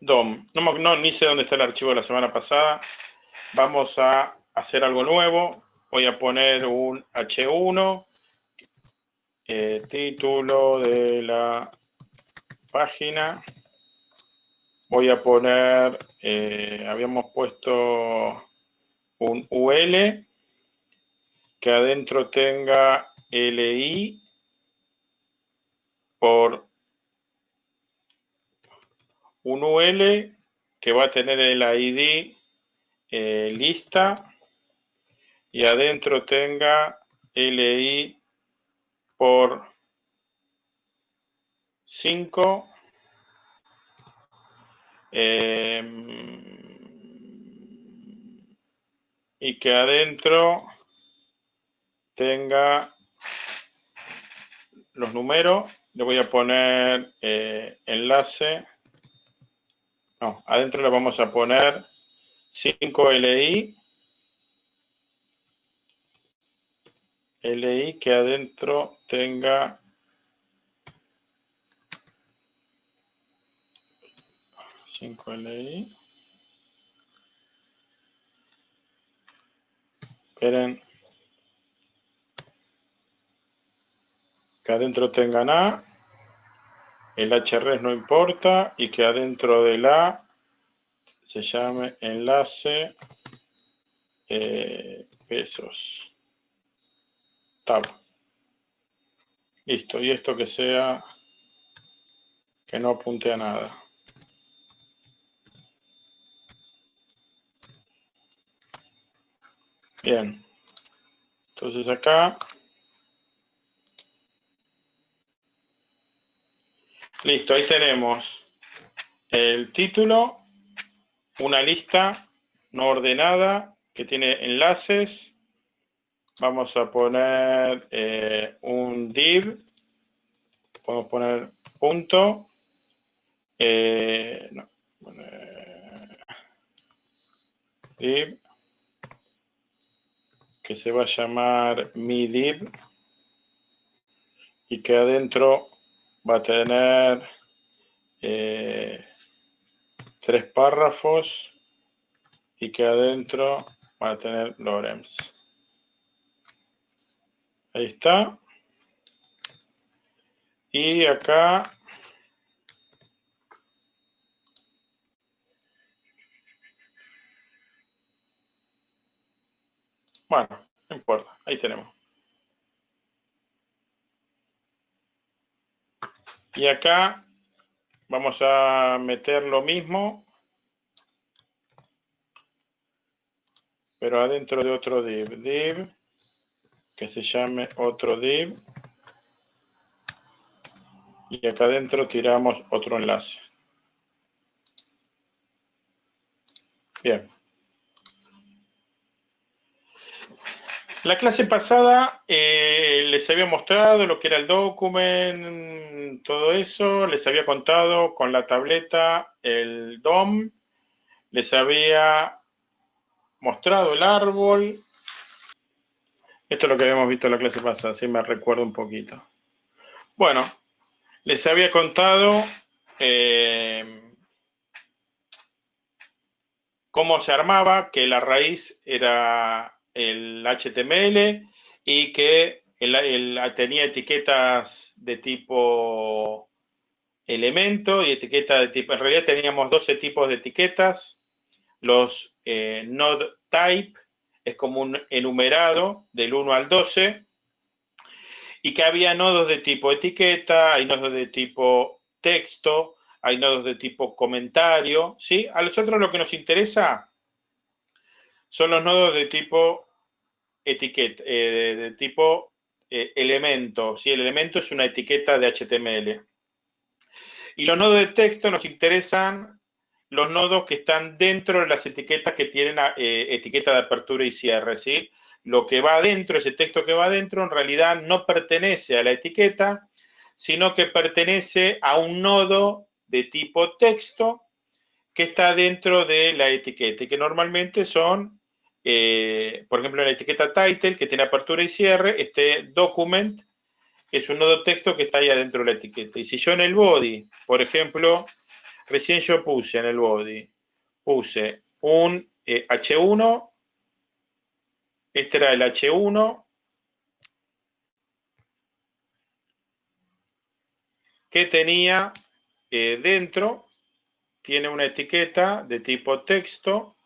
DOM. No, no, ni sé dónde está el archivo de la semana pasada. Vamos a hacer algo nuevo. Voy a poner un H1, eh, título de la página. Voy a poner, eh, habíamos puesto un UL que adentro tenga LI por un UL que va a tener el ID eh, lista y adentro tenga LI por 5 em, y que adentro tenga los números, le voy a poner eh, enlace, no, adentro le vamos a poner 5LI, LI que adentro tenga cinco LI. Esperen. que adentro tengan A, el HRES no importa, y que adentro del A se llame enlace eh, pesos. Tab. Listo, y esto que sea que no apunte a nada. Bien. Entonces acá Listo, ahí tenemos el título, una lista no ordenada que tiene enlaces. Vamos a poner eh, un div. Podemos poner punto. Eh, div que se va a llamar mi div y que adentro va a tener eh, tres párrafos y que adentro va a tener Lorenz. Ahí está. Y acá Bueno, no importa, ahí tenemos. Y acá vamos a meter lo mismo, pero adentro de otro div. Div, que se llame otro div. Y acá adentro tiramos otro enlace. Bien. La clase pasada eh, les había mostrado lo que era el document, todo eso, les había contado con la tableta el DOM, les había mostrado el árbol. Esto es lo que habíamos visto en la clase pasada, si me recuerdo un poquito. Bueno, les había contado eh, cómo se armaba, que la raíz era el HTML y que tenía etiquetas de tipo elemento y etiqueta de tipo, en realidad teníamos 12 tipos de etiquetas, los eh, node type es como un enumerado del 1 al 12 y que había nodos de tipo etiqueta, hay nodos de tipo texto, hay nodos de tipo comentario, ¿sí? A nosotros lo que nos interesa son los nodos de tipo etiqueta, eh, de, tipo eh, elemento. si El elemento es una etiqueta de HTML. Y los nodos de texto nos interesan los nodos que están dentro de las etiquetas que tienen eh, etiqueta de apertura y cierre, ¿sí? Lo que va adentro, ese texto que va adentro, en realidad no pertenece a la etiqueta, sino que pertenece a un nodo de tipo texto que está dentro de la etiqueta y que normalmente son eh, por ejemplo, en la etiqueta title, que tiene apertura y cierre, este document es un nodo texto que está ahí adentro de la etiqueta. Y si yo en el body, por ejemplo, Recién yo puse en el body, puse un H1, eh, este era el H1, que tenía eh, dentro, tiene una etiqueta de tipo texto,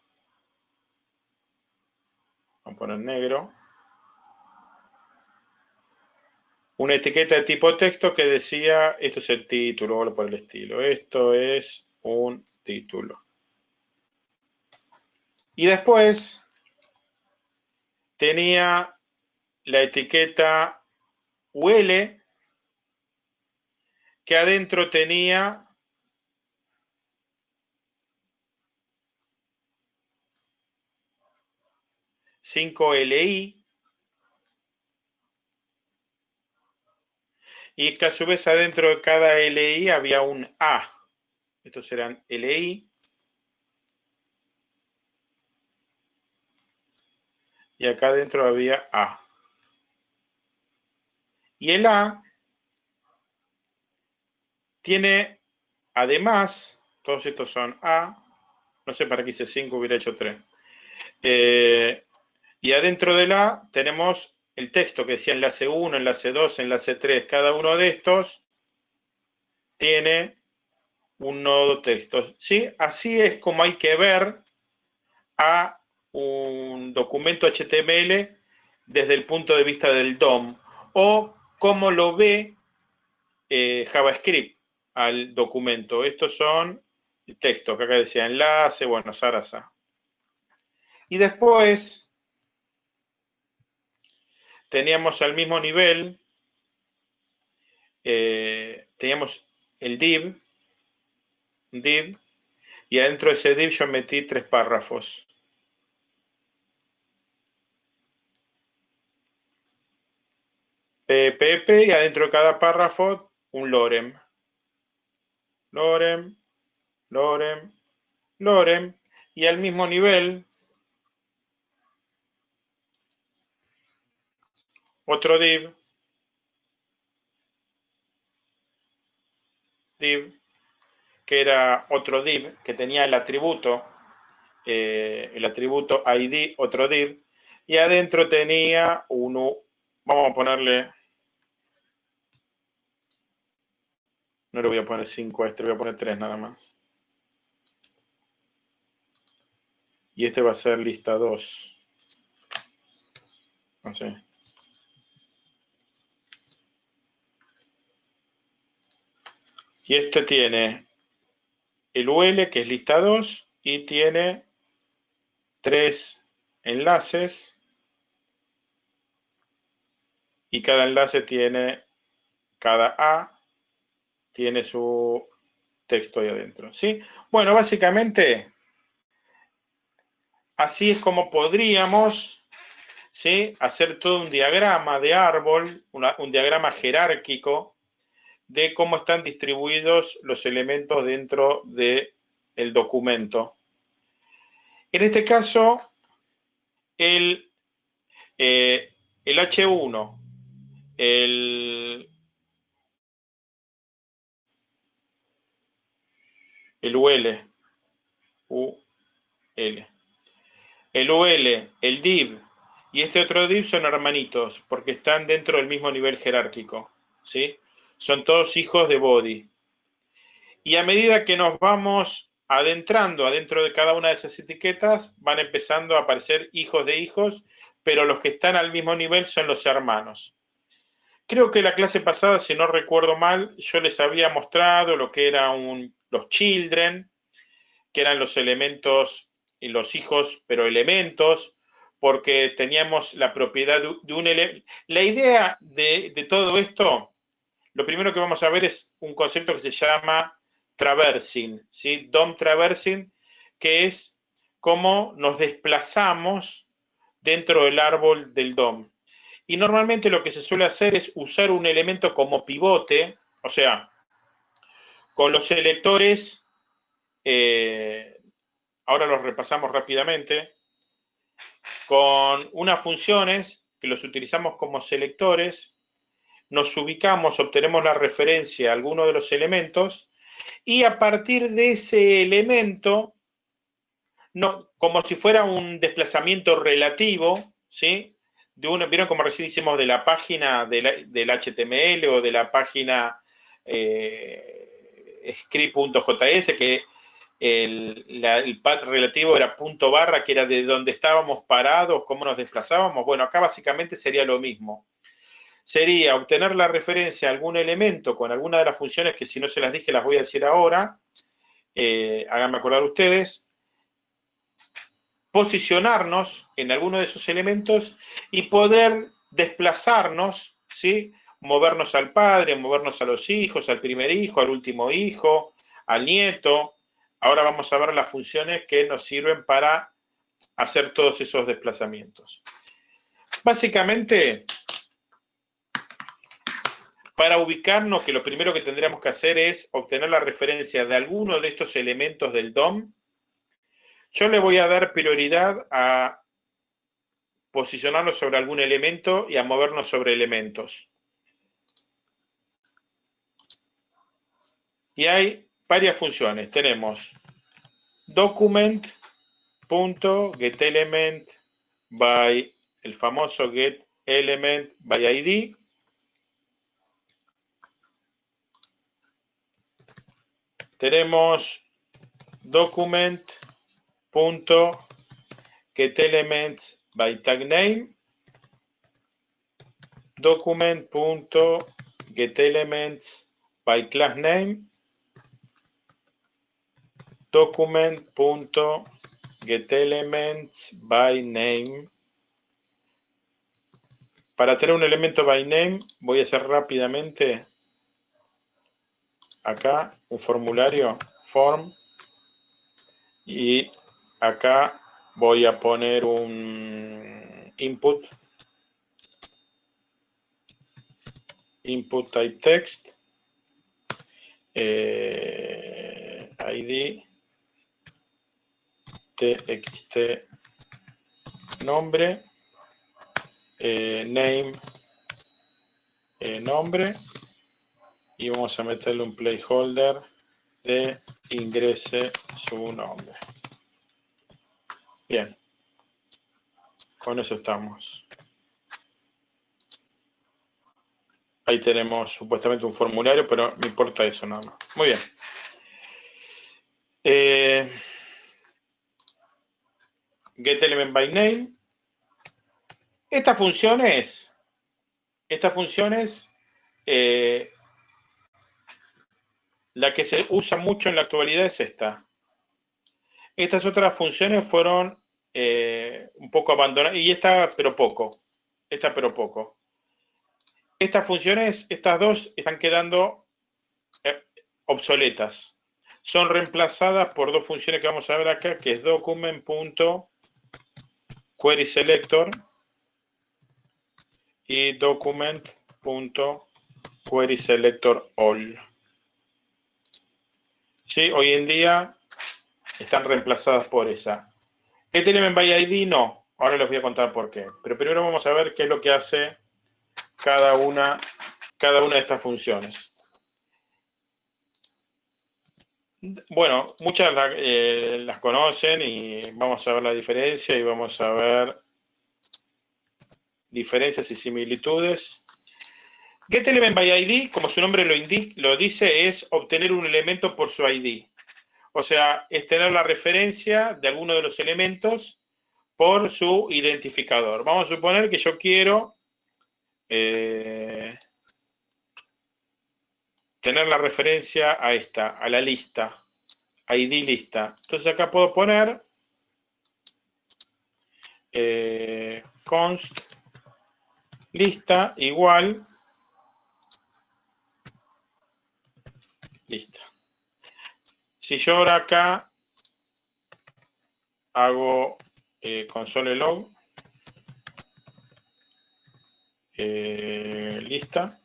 vamos a poner negro, una etiqueta de tipo texto que decía, esto es el título o por el estilo, esto es un título. Y después tenía la etiqueta UL que adentro tenía cinco LI y que a su vez adentro de cada LI había un A. Estos eran LI. Y acá adentro había A. Y el A tiene, además, todos estos son A, no sé para qué hice 5, hubiera hecho 3. Eh, y adentro del A tenemos el texto que decía enlace 1, enlace 2, enlace 3, cada uno de estos tiene un nodo texto. ¿sí? Así es como hay que ver a un documento HTML desde el punto de vista del DOM o cómo lo ve eh, JavaScript al documento. Estos son textos que acá decía enlace, bueno, Sarasa. Y después teníamos al mismo nivel, eh, teníamos el div, div, y adentro de ese div yo metí tres párrafos. PPP y adentro de cada párrafo un lorem. Lorem, lorem, lorem. Y al mismo nivel otro div, div, que era otro div, que tenía el atributo, eh, el atributo id, otro div, y adentro tenía uno, vamos a ponerle, no le voy a poner 5 a este, voy a poner 3 nada más. Y este va a ser lista 2. No Y este tiene el UL, que es lista 2, y tiene tres enlaces. Y cada enlace tiene, cada A tiene su texto ahí adentro. ¿sí? Bueno, básicamente, así es como podríamos ¿sí? hacer todo un diagrama de árbol, un diagrama jerárquico de cómo están distribuidos los elementos dentro del documento. En este caso, el, eh, el H1, el, el UL, UL, el UL, el div y este otro div son hermanitos porque están dentro del mismo nivel jerárquico, ¿sí? Son todos hijos de Body. Y a medida que nos vamos adentrando adentro de cada una de esas etiquetas, van empezando a aparecer hijos de hijos, pero los que están al mismo nivel son los hermanos. Creo que la clase pasada, si no recuerdo mal, yo les había mostrado lo que eran los children, que eran los elementos, los hijos, pero elementos, porque teníamos la propiedad de, un elemento. La idea de, de todo esto lo primero que vamos a ver es un concepto que se llama traversing, ¿sí? DOM traversing, que es cómo nos desplazamos dentro del árbol del DOM. Y normalmente lo que se suele hacer es usar un elemento como pivote, o sea, con los selectores, eh, ahora los repasamos rápidamente, con unas funciones que los utilizamos como selectores, nos ubicamos, obtenemos la referencia a alguno de los elementos Y a partir de ese elemento, no, como si fuera un desplazamiento relativo, ¿sí? De uno, ¿Vieron como recién hicimos de la página del, HTML o de la página eh, script.js, que el, el, pad relativo era punto barra, que era de donde estábamos parados, cómo nos desplazábamos? Bueno, acá básicamente sería lo mismo. Sería obtener la referencia a algún elemento con alguna de las funciones que si no se las dije las voy a decir ahora. Eh, háganme acordar ustedes posicionarnos en alguno de esos elementos y poder desplazarnos, ¿sí? movernos al padre, movernos a los hijos, al primer hijo, al último hijo, al nieto. Ahora vamos a ver las funciones que nos sirven para hacer todos esos desplazamientos. Básicamente, para ubicarnos, que lo primero que tendríamos que hacer es obtener la referencia de alguno de estos elementos del DOM yo le voy a dar prioridad a posicionarnos sobre algún elemento y a movernos sobre elementos. Y hay varias funciones. Tenemos document.getElement by el famoso getElement by ID. Tenemos document punto get document punto document punto para tener un elemento by name voy a hacer rápidamente acá un formulario form. Y acá voy a poner un input, input type text, eh, ID, txt nombre, eh, name, eh, nombre, y vamos a meterle un placeholder de ingrese su nombre. Bien. Con eso estamos. Ahí tenemos supuestamente un formulario, pero me importa eso nada más. Muy bien. Eh, get element by name. Estas funciones, estas funciones, eh, la que se usa mucho en la actualidad es esta. Estas otras funciones fueron eh, un poco abandonada, y esta pero poco, esta pero poco. Estas funciones, estas dos, están quedando eh, obsoletas. Son reemplazadas por dos funciones que vamos a ver acá, que es document.querySelector y document.querySelectorAll. Sí, hoy en día están reemplazadas por esa. ¿GetElement by ID? No. Ahora les voy a contar por qué. Pero primero vamos a ver qué es lo que hace cada una, cada una de estas funciones. Bueno, muchas eh, las conocen y vamos a ver la diferencia y vamos a ver diferencias y similitudes. GetElement by ID, como su nombre lo, lo dice, es obtener un elemento por su ID. O sea, es tener la referencia de alguno de los elementos por su identificador. Vamos a suponer que yo quiero eh, tener la referencia a esta, a la lista, ID lista. Entonces acá puedo poner eh, const lista igual Si yo ahora acá hago eh, console log, eh, lista,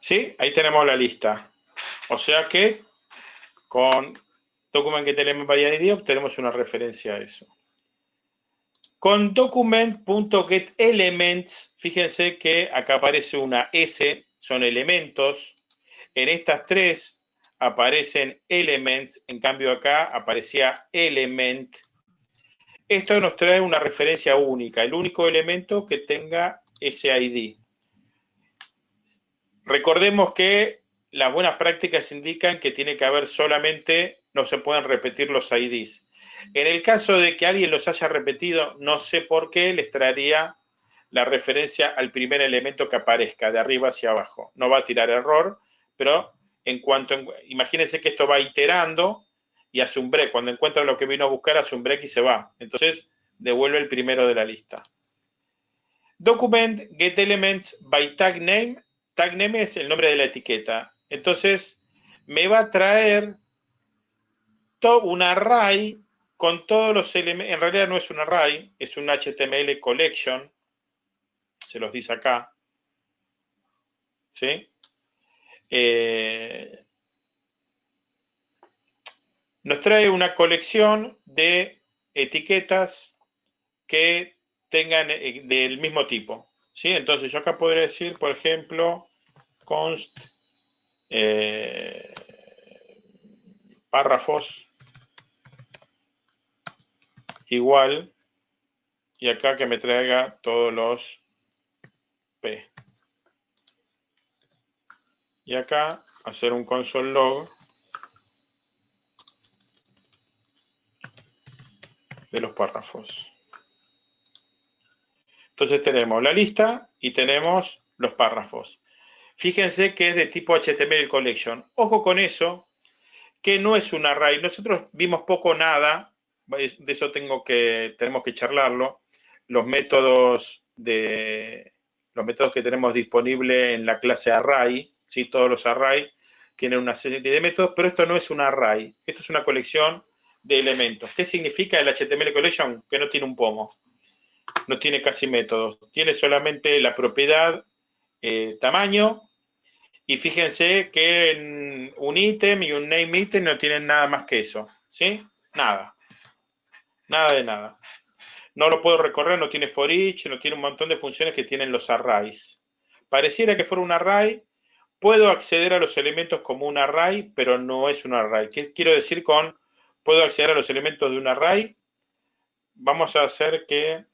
¿Sí? Ahí tenemos la lista. O sea que con document element by ID obtenemos una referencia a eso. Con document.getElements, fíjense que acá aparece una S, son elementos. En estas tres aparecen elements, en cambio acá aparecía element. Esto nos trae una referencia única, el único elemento que tenga ese ID. Recordemos que las buenas prácticas indican que tiene que haber solamente, no se pueden repetir los IDs. En el caso de que alguien los haya repetido, no sé por qué, les traería la referencia al primer elemento que aparezca, de arriba hacia abajo. No va a tirar error, pero en cuanto, imagínense que esto va iterando y hace un break. Cuando encuentra lo que vino a buscar, hace un break y se va. Entonces, devuelve el primero de la lista. Document get elements by tag name. Tag name es el nombre de la etiqueta. Entonces, me va a traer un array con todos los elementos, en realidad no es un array, es un HTML collection, se los dice acá, ¿sí? Eh, nos trae una colección de etiquetas que tengan eh, del mismo tipo, ¿sí? Entonces yo acá podría decir, por ejemplo, const eh, párrafos igual y acá que me traiga todos los P. Y acá hacer un console log de los párrafos. Entonces tenemos la lista y tenemos los párrafos. Fíjense que es de tipo HTML collection. Ojo con eso, que no es un array. Nosotros vimos poco nada de eso tenemos que charlarlo, los métodos de los métodos que tenemos disponible en la clase array, ¿sí? todos los array tienen una serie de métodos, pero esto no es un array, esto es una colección de elementos. ¿Qué significa el HTML collection? Que no tiene un pomo, no tiene casi métodos, tiene solamente la propiedad eh, tamaño, y fíjense que un ítem y un name item no tienen nada más que eso, ¿sí? Nada. Nada de nada. No lo puedo recorrer, no tiene for each, no tiene un montón de funciones que tienen los arrays. Pareciera que fuera un array. Puedo acceder a los elementos como un array, pero no es un array. ¿Qué quiero decir con puedo acceder a los elementos de un array? Vamos a hacer que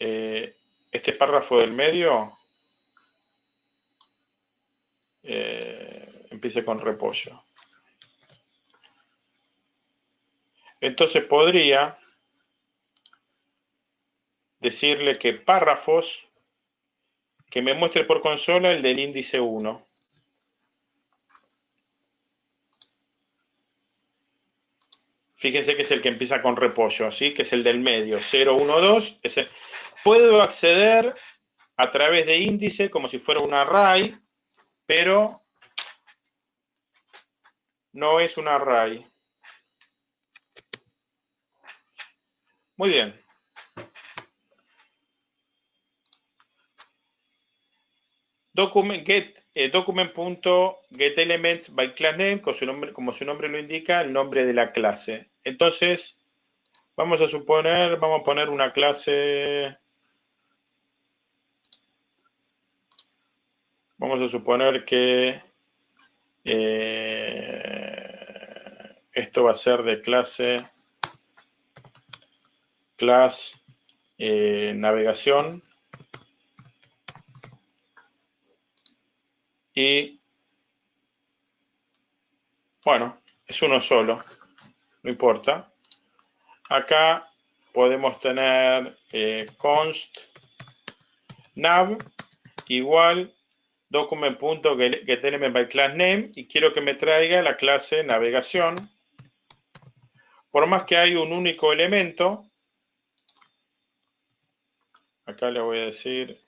eh, este párrafo del medio eh, empiece con repollo. Entonces podría decirle que párrafos, que me muestre por consola el del índice 1. Fíjense que es el que empieza con repollo, ¿sí? que es el del medio, 0, 1, 2. Puedo acceder a través de índice como si fuera un array, pero no es un array. Muy bien. Document eh, document.getElements by su, nombre, como su nombre lo indica, el nombre de la clase. Entonces, vamos a suponer, vamos a poner una clase. Vamos a suponer que eh, esto va a ser de clase class eh, navegación y bueno, es uno solo, no importa. Acá podemos tener eh, const nav igual document.getElement by class name y quiero que me traiga la clase navegación. Por más que hay un único elemento, Acá le voy a decir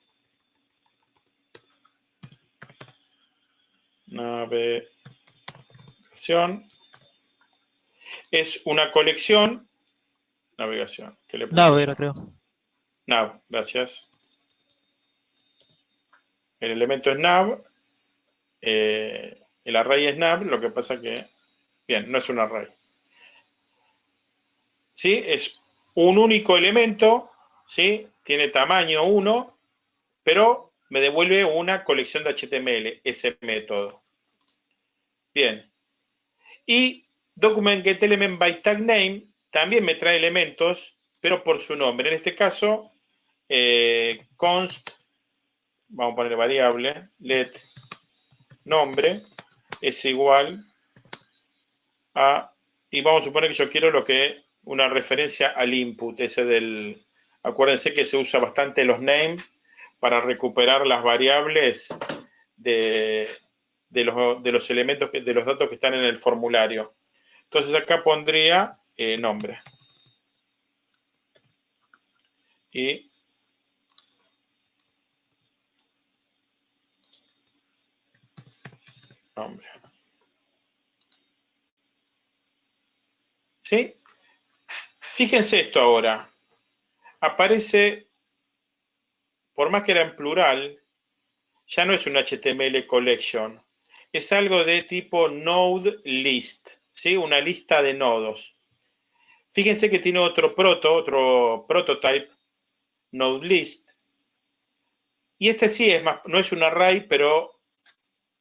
navegación. Es una colección. Navegación. ¿Qué le Nav era, creo. Nav, gracias. El elemento es nav eh, el array snap, lo que pasa que, bien, no es un array. ¿Sí? Es un único elemento, ¿sí? Tiene tamaño 1, pero me devuelve una colección de HTML, ese método. Bien. Y document get element by también me trae elementos, pero por su nombre. En este caso, eh, const, vamos a poner variable, let nombre es igual a, y vamos a suponer que yo quiero lo que, una referencia al input, ese del, acuérdense que se usa bastante los names para recuperar las variables de, los, elementos, de los datos que están en el formulario. Entonces acá pondría eh, nombre. Y nombre. ¿Sí? Fíjense esto ahora. Aparece por más que era en plural, ya no es un HTML collection, es algo de tipo node list, ¿sí? una lista de nodos. Fíjense que tiene otro proto, otro prototype, node list. Y este sí es más, no es un array, pero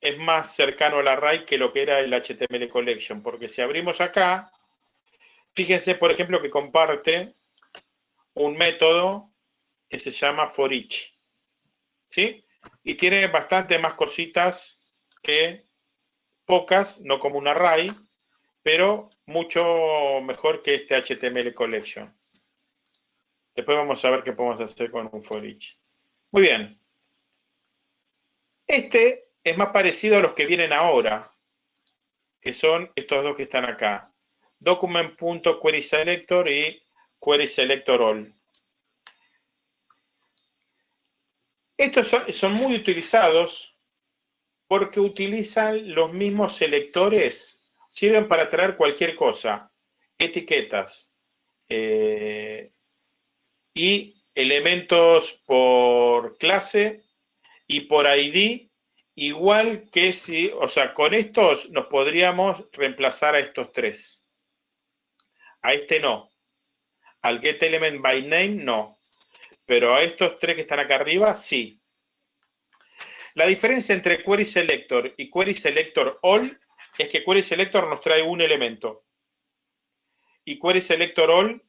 es más cercano al array que lo que era el HTML collection, porque si abrimos acá, fíjense, por ejemplo, que comparte un método que se llama for each. ¿Sí? Y tiene bastante más cositas que pocas, no como un array, pero mucho mejor que este HTML collection. Después vamos a ver qué podemos hacer con un for each. Muy bien. Este es más parecido a los que vienen ahora, que son estos dos que están acá. Document.querySelector y querySelectorAll. Estos son, muy utilizados porque utilizan los mismos selectores, sirven para traer cualquier cosa, etiquetas eh, y elementos por clase y por ID, igual que si, o sea, con estos nos podríamos reemplazar a estos tres. A este no. Al getElementByName no pero a estos tres que están acá arriba, sí. La diferencia entre Query Selector y Query Selector All es que Query Selector nos trae un elemento y Query Selector All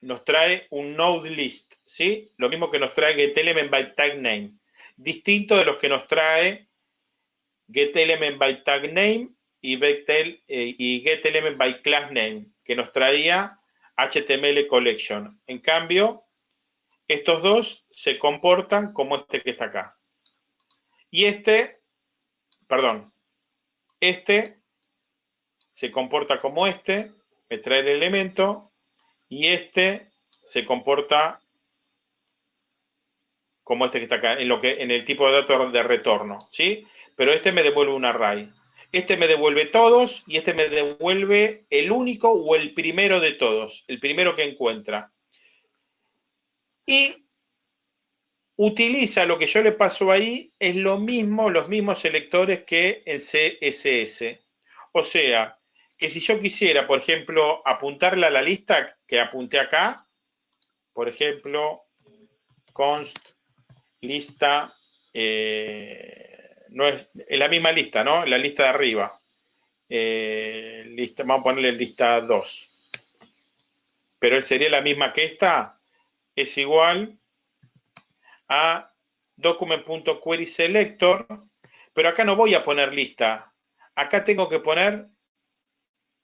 nos trae un node list, ¿sí? Lo mismo que nos trae getElementByTagName, by tag name, distinto de los que nos trae getElementByTagName by tag name y, eh, y by class name, que nos traía HTML collection. En cambio, estos dos se comportan como este que está acá. Y este, perdón, este se comporta como este, me trae el elemento, y este se comporta como este que está acá, en, lo que, en el tipo de datos de retorno, ¿sí? Pero este me devuelve un array. Este me devuelve todos y este me devuelve el único o el primero de todos, el primero que encuentra y utiliza lo que yo le paso ahí, es lo mismo, los mismos selectores que en CSS. O sea, que si yo quisiera, por ejemplo, apuntarle a la lista que apunté acá, por ejemplo, const lista, eh, no es en la misma lista, ¿no? La lista de arriba. Eh, lista, vamos a ponerle lista 2. Pero él sería la misma que esta, es igual a document.querySelector, pero acá no voy a poner lista. Acá tengo que poner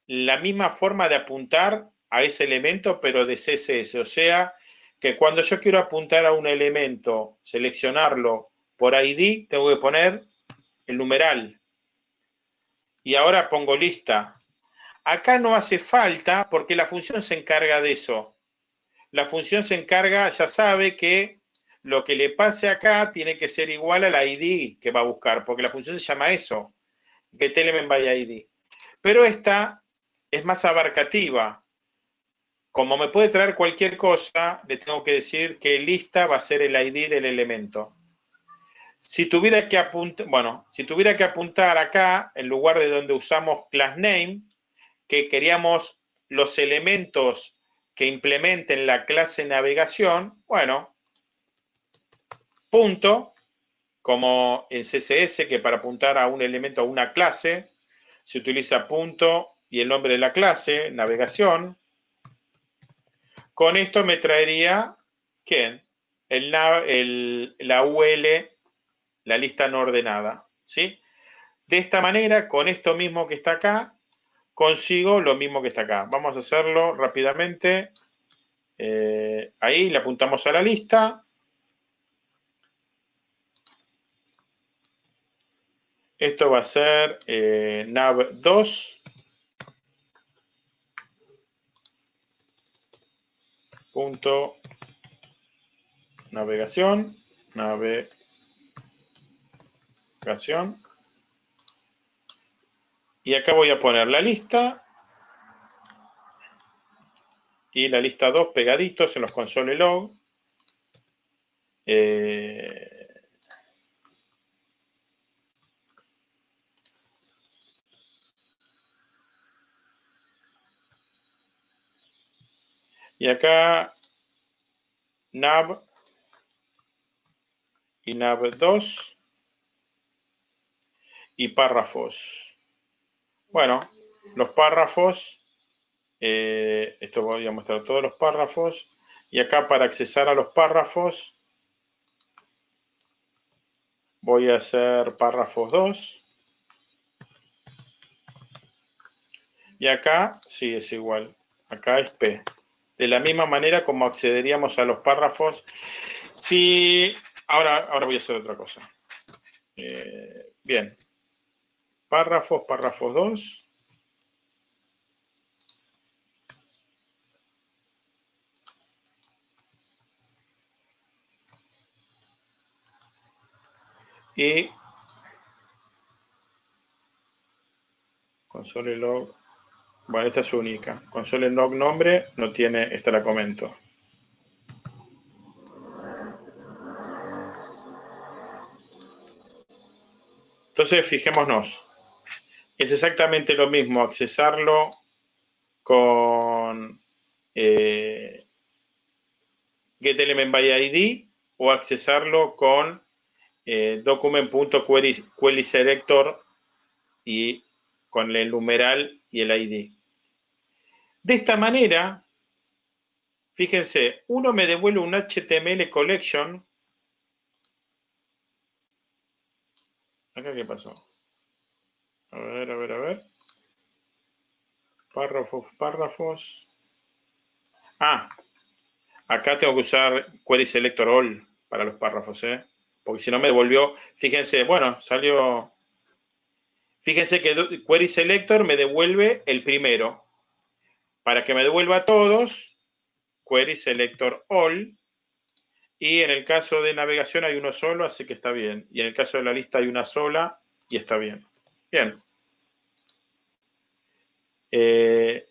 la misma forma de apuntar a ese elemento, pero de CSS. O sea, que cuando yo quiero apuntar a un elemento, seleccionarlo por ID, tengo que poner el numeral. Y ahora pongo lista. Acá no hace falta porque la función se encarga de eso la función se encarga, ya sabe que lo que le pase acá tiene que ser igual al ID que va a buscar, porque la función se llama eso, by ID. Pero esta es más abarcativa. Como me puede traer cualquier cosa, le tengo que decir que lista va a ser el ID del elemento. Si tuviera que apuntar, bueno, si tuviera que apuntar acá, en lugar de donde usamos class name, que queríamos los elementos que implementen la clase navegación, bueno, punto, como en CSS, que para apuntar a un elemento, a una clase, se utiliza punto y el nombre de la clase, navegación. Con esto me traería, ¿quién? El, la UL, la lista no ordenada, ¿sí? De esta manera, con esto mismo que está acá, consigo lo mismo que está acá. Vamos a hacerlo rápidamente. Eh, ahí le apuntamos a la lista. Esto va a ser eh, nav2. Punto navegación, navegación. Y acá voy a poner la lista y la lista 2 pegaditos en los console log. Eh, y acá nav y nav2 y párrafos. Bueno, los párrafos, eh, esto voy a mostrar todos los párrafos, y acá para accesar a los párrafos, voy a hacer párrafos 2. Y acá sí es igual, acá es P. De la misma manera como accederíamos a los párrafos. Si, ahora, ahora voy a hacer otra cosa. Eh, bien, Párrafos, párrafos 2. Y console log, bueno, esta es única. Console log nombre no tiene, esta la comento. Entonces, fijémonos es exactamente lo mismo accesarlo con eh, getElementById o accesarlo con eh, document.querySelector y con el numeral y el ID. De esta manera, fíjense, uno me devuelve un HTML collection. ¿Acá qué pasó? A ver, a ver, a ver. Párrafos, párrafos. Ah, acá tengo que usar Query Selector All para los párrafos, ¿eh? Porque si no me devolvió, fíjense, bueno, salió... Fíjense que Query Selector me devuelve el primero. Para que me devuelva todos, Query Selector All. Y en el caso de navegación hay uno solo, así que está bien. Y en el caso de la lista hay una sola y está bien. Bien. Eh,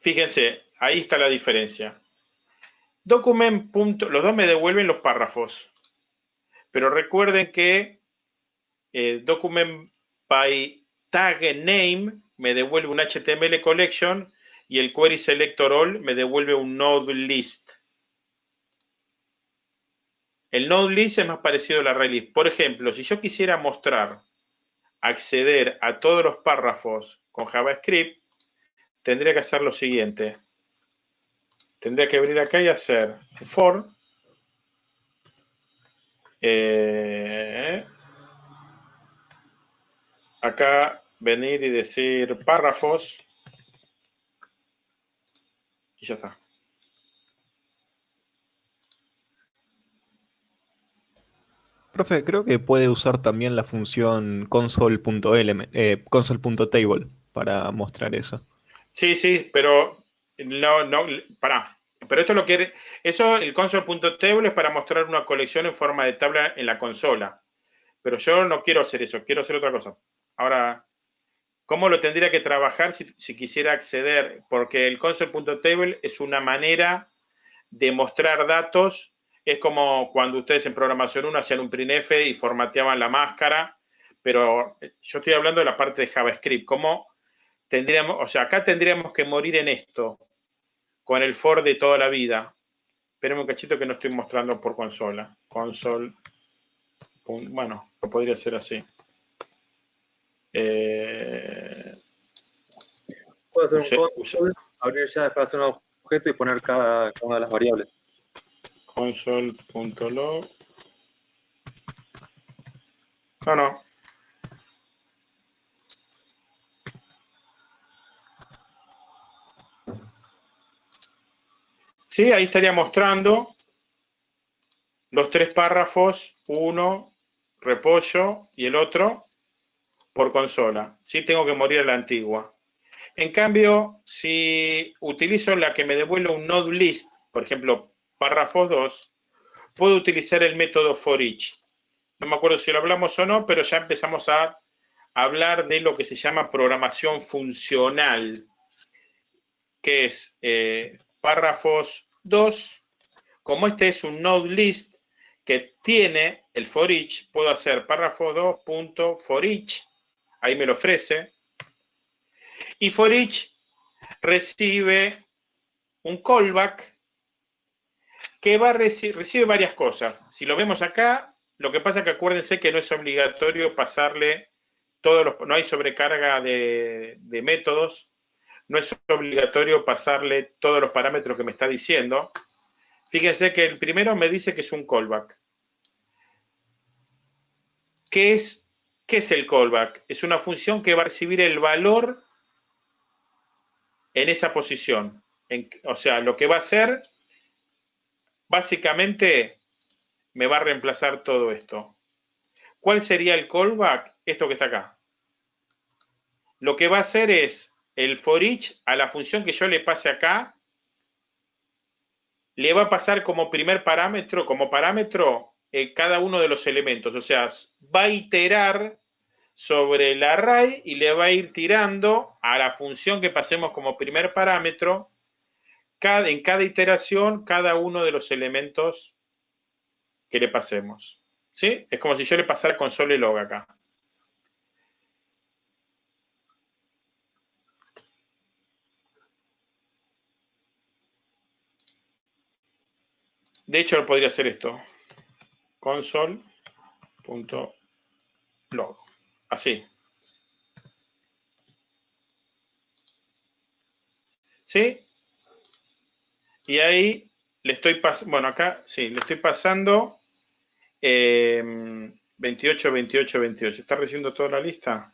fíjense, ahí está la diferencia. Document. los dos me devuelven los párrafos. Pero recuerden que eh, document by tag name me devuelve un HTML collection y el query selector all me devuelve un node list. El node list es más parecido a la array list. Por ejemplo, si yo quisiera mostrar, acceder a todos los párrafos con JavaScript, tendría que hacer lo siguiente. Tendría que venir acá y hacer for eh, acá venir y decir párrafos y ya está. Profe, creo que puede usar también la función console.table eh, console para mostrar eso. Sí, sí, pero no, no, para. Pero esto lo quiere, eso, el console.table es para mostrar una colección en forma de tabla en la consola. Pero yo no quiero hacer eso, quiero hacer otra cosa. Ahora, ¿cómo lo tendría que trabajar si, si quisiera acceder? Porque el console.table es una manera de mostrar datos es como cuando ustedes en programación 1 hacían un printf y formateaban la máscara, pero yo estoy hablando de la parte de JavaScript, cómo tendríamos, o sea, acá tendríamos que morir en esto, con el for de toda la vida. Esperemos un cachito que no estoy mostrando por consola. Console. Bueno, podría ser así. Eh, Puedo hacer un console, abrir ya después un objeto y poner cada, una de las variables. Console.log. No, no. Sí, ahí estaría mostrando los tres párrafos, uno repollo y el otro por consola. Sí tengo que morir a la antigua. En cambio, si utilizo la que me devuelve un node list, por ejemplo, párrafos 2, puedo utilizar el método for each. No me acuerdo si lo hablamos o no, pero ya empezamos a hablar de lo que se llama programación funcional, que es eh, párrafos 2, como este es un node list que tiene el for each, puedo hacer párrafo 2 for each, ahí me lo ofrece, y for each recibe un callback que va recibe varias cosas. Si lo vemos acá, lo que pasa es que acuérdense que no es obligatorio pasarle todos los, no hay sobrecarga de, de métodos, no es obligatorio pasarle todos los parámetros que me está diciendo. Fíjense que el primero me dice que es un callback. ¿Qué es, qué es el callback? Es una función que va a recibir el valor en esa posición. o sea, lo que va a hacer, básicamente, me va a reemplazar todo esto. ¿Cuál sería el callback? Esto que está acá. Lo que va a hacer es el for each a la función que yo le pase acá, le va a pasar como primer parámetro, como parámetro, eh, cada uno de los elementos. O sea, va a iterar sobre el array y le va a ir tirando a la función que pasemos como primer parámetro, en cada iteración, cada uno de los elementos que le pasemos. ¿Sí? Es como si yo le pasara console log acá. De hecho, podría hacer esto. Console.log. Así. ¿Sí? Y ahí le estoy pasando, bueno, acá sí, le estoy pasando 28, 28, 28. ¿Está recibiendo toda la lista?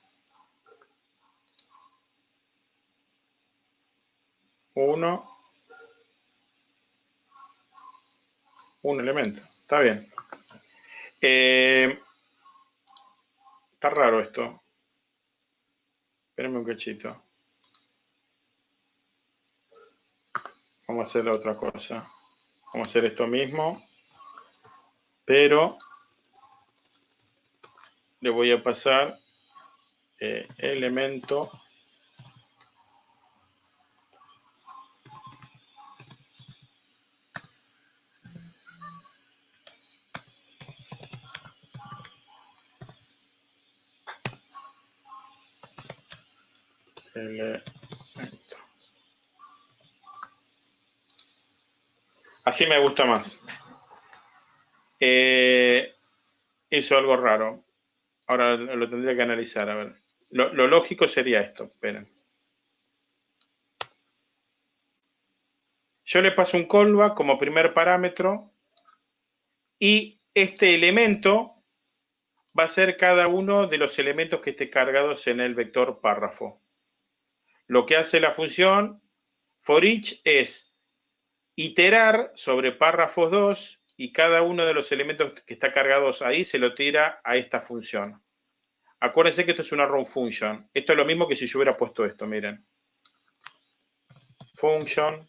Uno, un elemento. Está bien. Eh, está raro esto. Espérenme un cachito. Vamos a hacer otra cosa. Vamos a hacer esto mismo. Pero le voy a pasar eh, elemento Así me gusta más. Eh, hizo algo raro. Ahora lo tendría que analizar. A ver. Lo, lógico sería esto. Esperen. Yo le paso un callback como primer parámetro y este elemento va a ser cada uno de los elementos que esté cargados en el vector párrafo lo que hace la función for each es iterar sobre párrafos 2 y cada uno de los elementos que está cargados ahí se lo tira a esta función. Acuérdense que esto es una run function. Esto es lo mismo que si yo hubiera puesto esto, miren. Function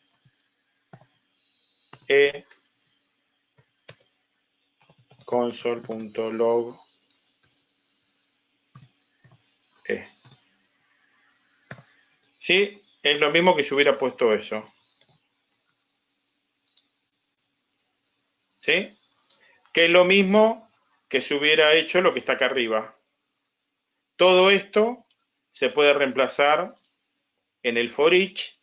e console.log Sí, es lo mismo que si hubiera puesto eso. ¿Sí? que es lo mismo que se hubiera hecho lo que está acá arriba. Todo esto se puede reemplazar en el for each,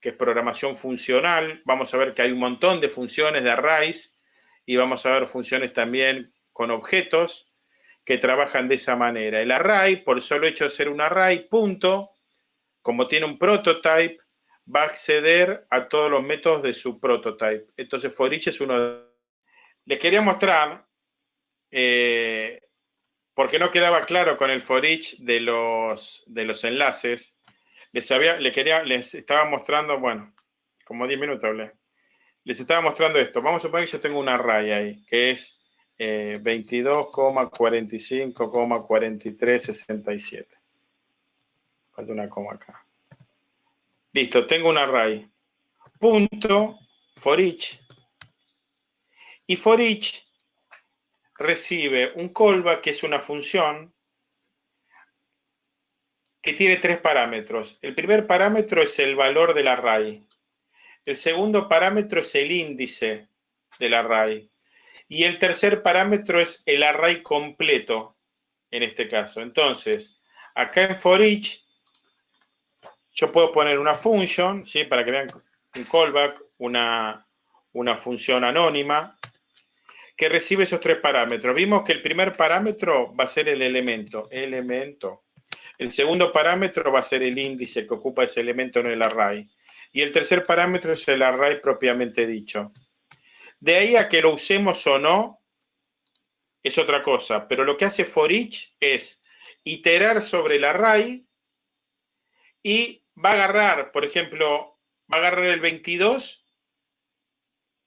que es programación funcional. Vamos a ver que hay un montón de funciones de arrays y vamos a ver funciones también con objetos que trabajan de esa manera. El array, por solo hecho de ser un array, punto, como tiene un prototype, va a acceder a todos los métodos de su prototype. Entonces, for each es uno de... Les quería mostrar, eh, porque no quedaba claro con el for each de los, de los enlaces, les, había, le quería, les estaba mostrando, bueno, como 10 minutos hablé, les estaba mostrando esto. Vamos a suponer que yo tengo un array ahí, que es eh, 22,45,4367. Falta una coma acá. Listo, tengo un array. Punto for each. Y for each recibe un callback, que es una función que tiene tres parámetros. El primer parámetro es el valor del array. El segundo parámetro es el índice del array. Y el tercer parámetro es el array completo, en este caso. Entonces, acá en for each yo puedo poner una function, ¿sí? Para que vean un callback, una, una función anónima, que recibe esos tres parámetros. Vimos que el primer parámetro va a ser el elemento, elemento. El segundo parámetro va a ser el índice que ocupa ese elemento en el array. Y el tercer parámetro es el array propiamente dicho. De ahí a que lo usemos o no, es otra cosa. Pero lo que hace for each es iterar sobre el array y va a agarrar, por ejemplo, va a agarrar el 22,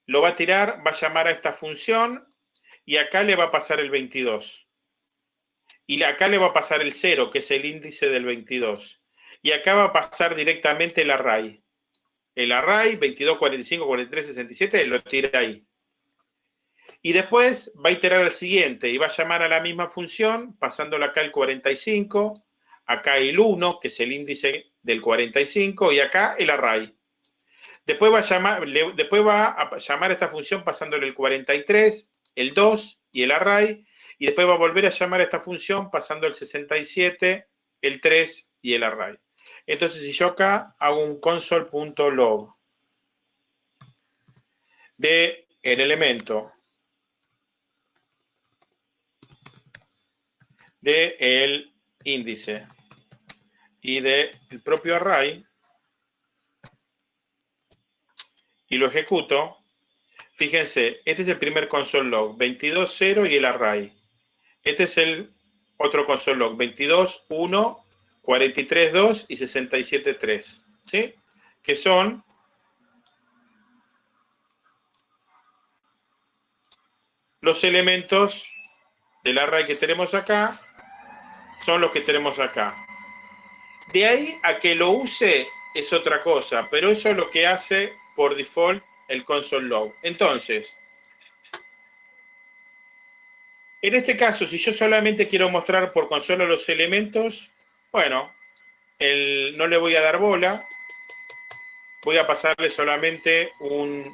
lo va a tirar, va a llamar a esta función y acá le va a pasar el 22. Y acá le va a pasar el 0, que es el índice del 22. Y acá va a pasar directamente el array. El array 22, 45, 43, 67 lo tira ahí. Y después va a iterar al siguiente y va a llamar a la misma función, pasándole acá el 45, acá el 1, que es el índice del 45, y acá el array. Después va a llamar, después va a llamar esta función pasándole el 43, el 2 y el array, y después va a volver a llamar a esta función pasando el 67, el 3 y el array. Entonces, si yo acá hago un console.log de el elemento de el índice y del propio array y lo ejecuto, fíjense, este es el primer console log, 22.0 y el array. Este es el otro console log, 22.1, 43.2 y 67.3, ¿sí? Que son los elementos del array que tenemos acá, son los que tenemos acá. De ahí a que lo use es otra cosa, pero eso es lo que hace por default el console log. Entonces, en este caso, si yo solamente quiero mostrar por consola los elementos, bueno, no le voy a dar bola, voy a pasarle solamente un...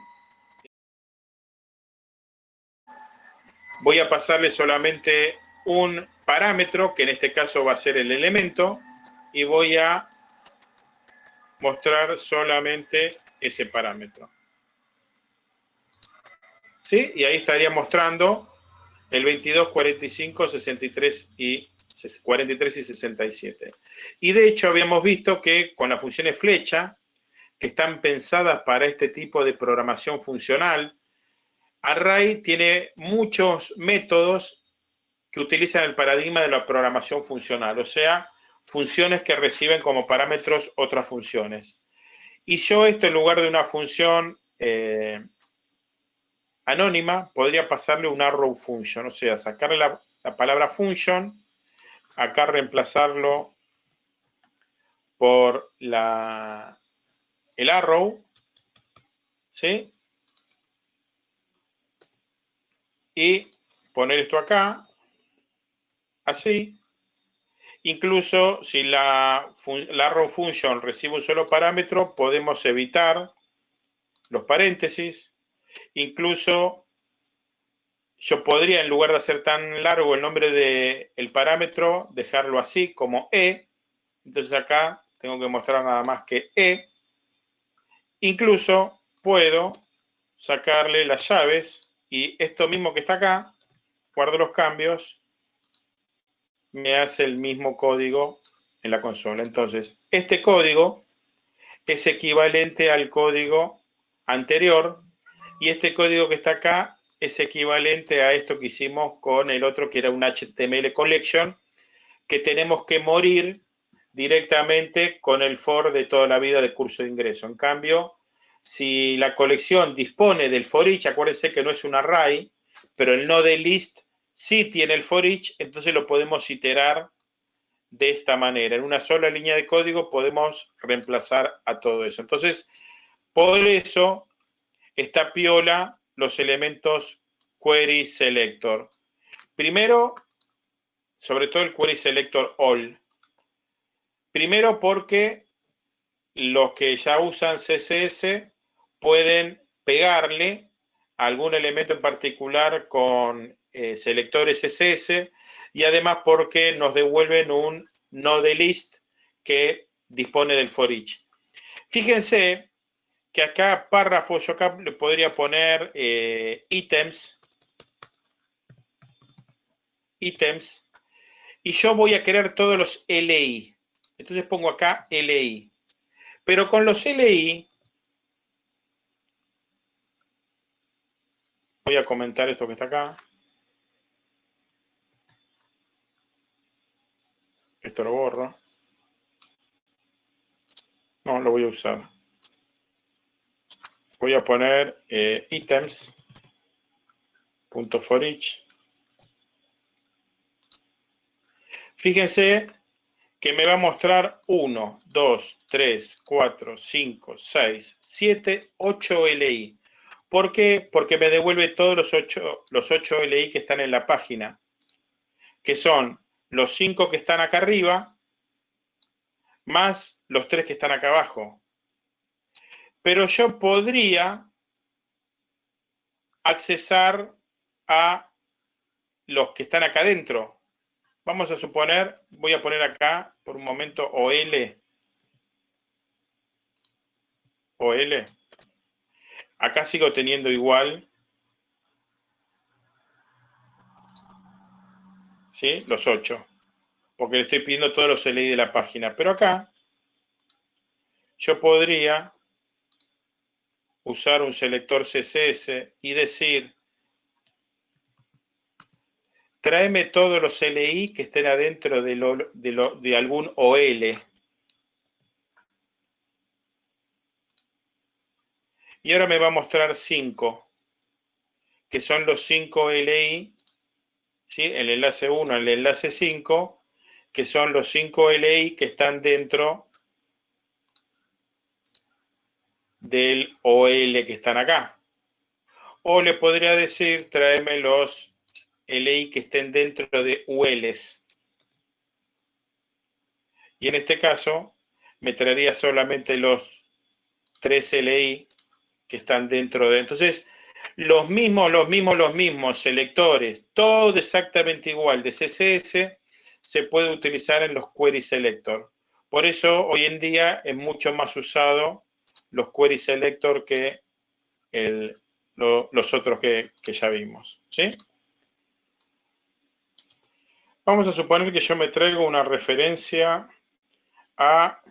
Voy a pasarle solamente un parámetro, que en este caso va a ser el elemento, y voy a mostrar solamente ese parámetro. ¿Sí? Y ahí estaría mostrando el 22, 45, 63 y 43 y 67. Y de hecho habíamos visto que con las funciones flecha, que están pensadas para este tipo de programación funcional, Array tiene muchos métodos que utilizan el paradigma de la programación funcional, o sea, funciones que reciben como parámetros otras funciones. Y yo esto en lugar de una función eh, anónima, podría pasarle un arrow function, o sea, sacarle la, palabra function, acá reemplazarlo por la, el arrow, ¿sí? Y poner esto acá, así, Incluso si la, la arrow function recibe un solo parámetro, podemos evitar los paréntesis. Incluso yo podría, en lugar de hacer tan largo el nombre del parámetro, dejarlo así como E. Entonces acá tengo que mostrar nada más que E. Incluso puedo sacarle las llaves y esto mismo que está acá, guardo los cambios, me hace el mismo código en la consola. Entonces, este código es equivalente al código anterior y este código que está acá es equivalente a esto que hicimos con el otro que era un HTML collection que tenemos que morir directamente con el for de toda la vida de curso de ingreso. En cambio, si la colección dispone del for each, acuérdense que no es un array, pero el node list sí tiene el for each, entonces lo podemos iterar de esta manera. En una sola línea de código podemos reemplazar a todo eso. Entonces, por eso está piola los elementos query selector. Primero, sobre todo el query selector all. Primero porque los que ya usan CSS pueden pegarle algún elemento en particular con eh, selectores CSS y además porque nos devuelven un node list que dispone del for each. Fíjense que acá párrafo, yo acá le podría poner eh, ítems, ítems, y yo voy a querer todos los LI. Entonces pongo acá LI. Pero con los LI, voy a comentar esto que está acá. Lo borro. No, lo voy a usar. Voy a poner eh, punto for each. Fíjense que me va a mostrar 1, 2, 3, 4, 5, 6, 7, 8 LI. ¿Por qué? Porque me devuelve todos los 8, los 8 LI que están en la página, que son los 5 que están acá arriba, más los 3 que están acá abajo. Pero yo podría accesar a los que están acá adentro. Vamos a suponer, voy a poner acá por un momento OL. OL. Acá sigo teniendo igual. ¿Sí? Los 8. Porque le estoy pidiendo todos los LI de la página. Pero acá yo podría usar un selector CSS y decir tráeme todos los LI que estén adentro de, de algún OL. Y ahora me va a mostrar 5, que son los 5 LI, ¿sí? el enlace 1, el enlace 5, que son los 5 LI que están dentro del OL que están acá. O le podría decir, tráeme los LI que estén dentro de ULs. Y en este caso, me traería solamente los 3 LI que están dentro de... Entonces, los mismos, los mismos, los mismos selectores, todo exactamente igual de CSS, se puede utilizar en los query selector. Por eso, hoy en día es mucho más usado los query selector que los otros que, que ya vimos. ¿sí? Vamos a suponer que yo me traigo una referencia a,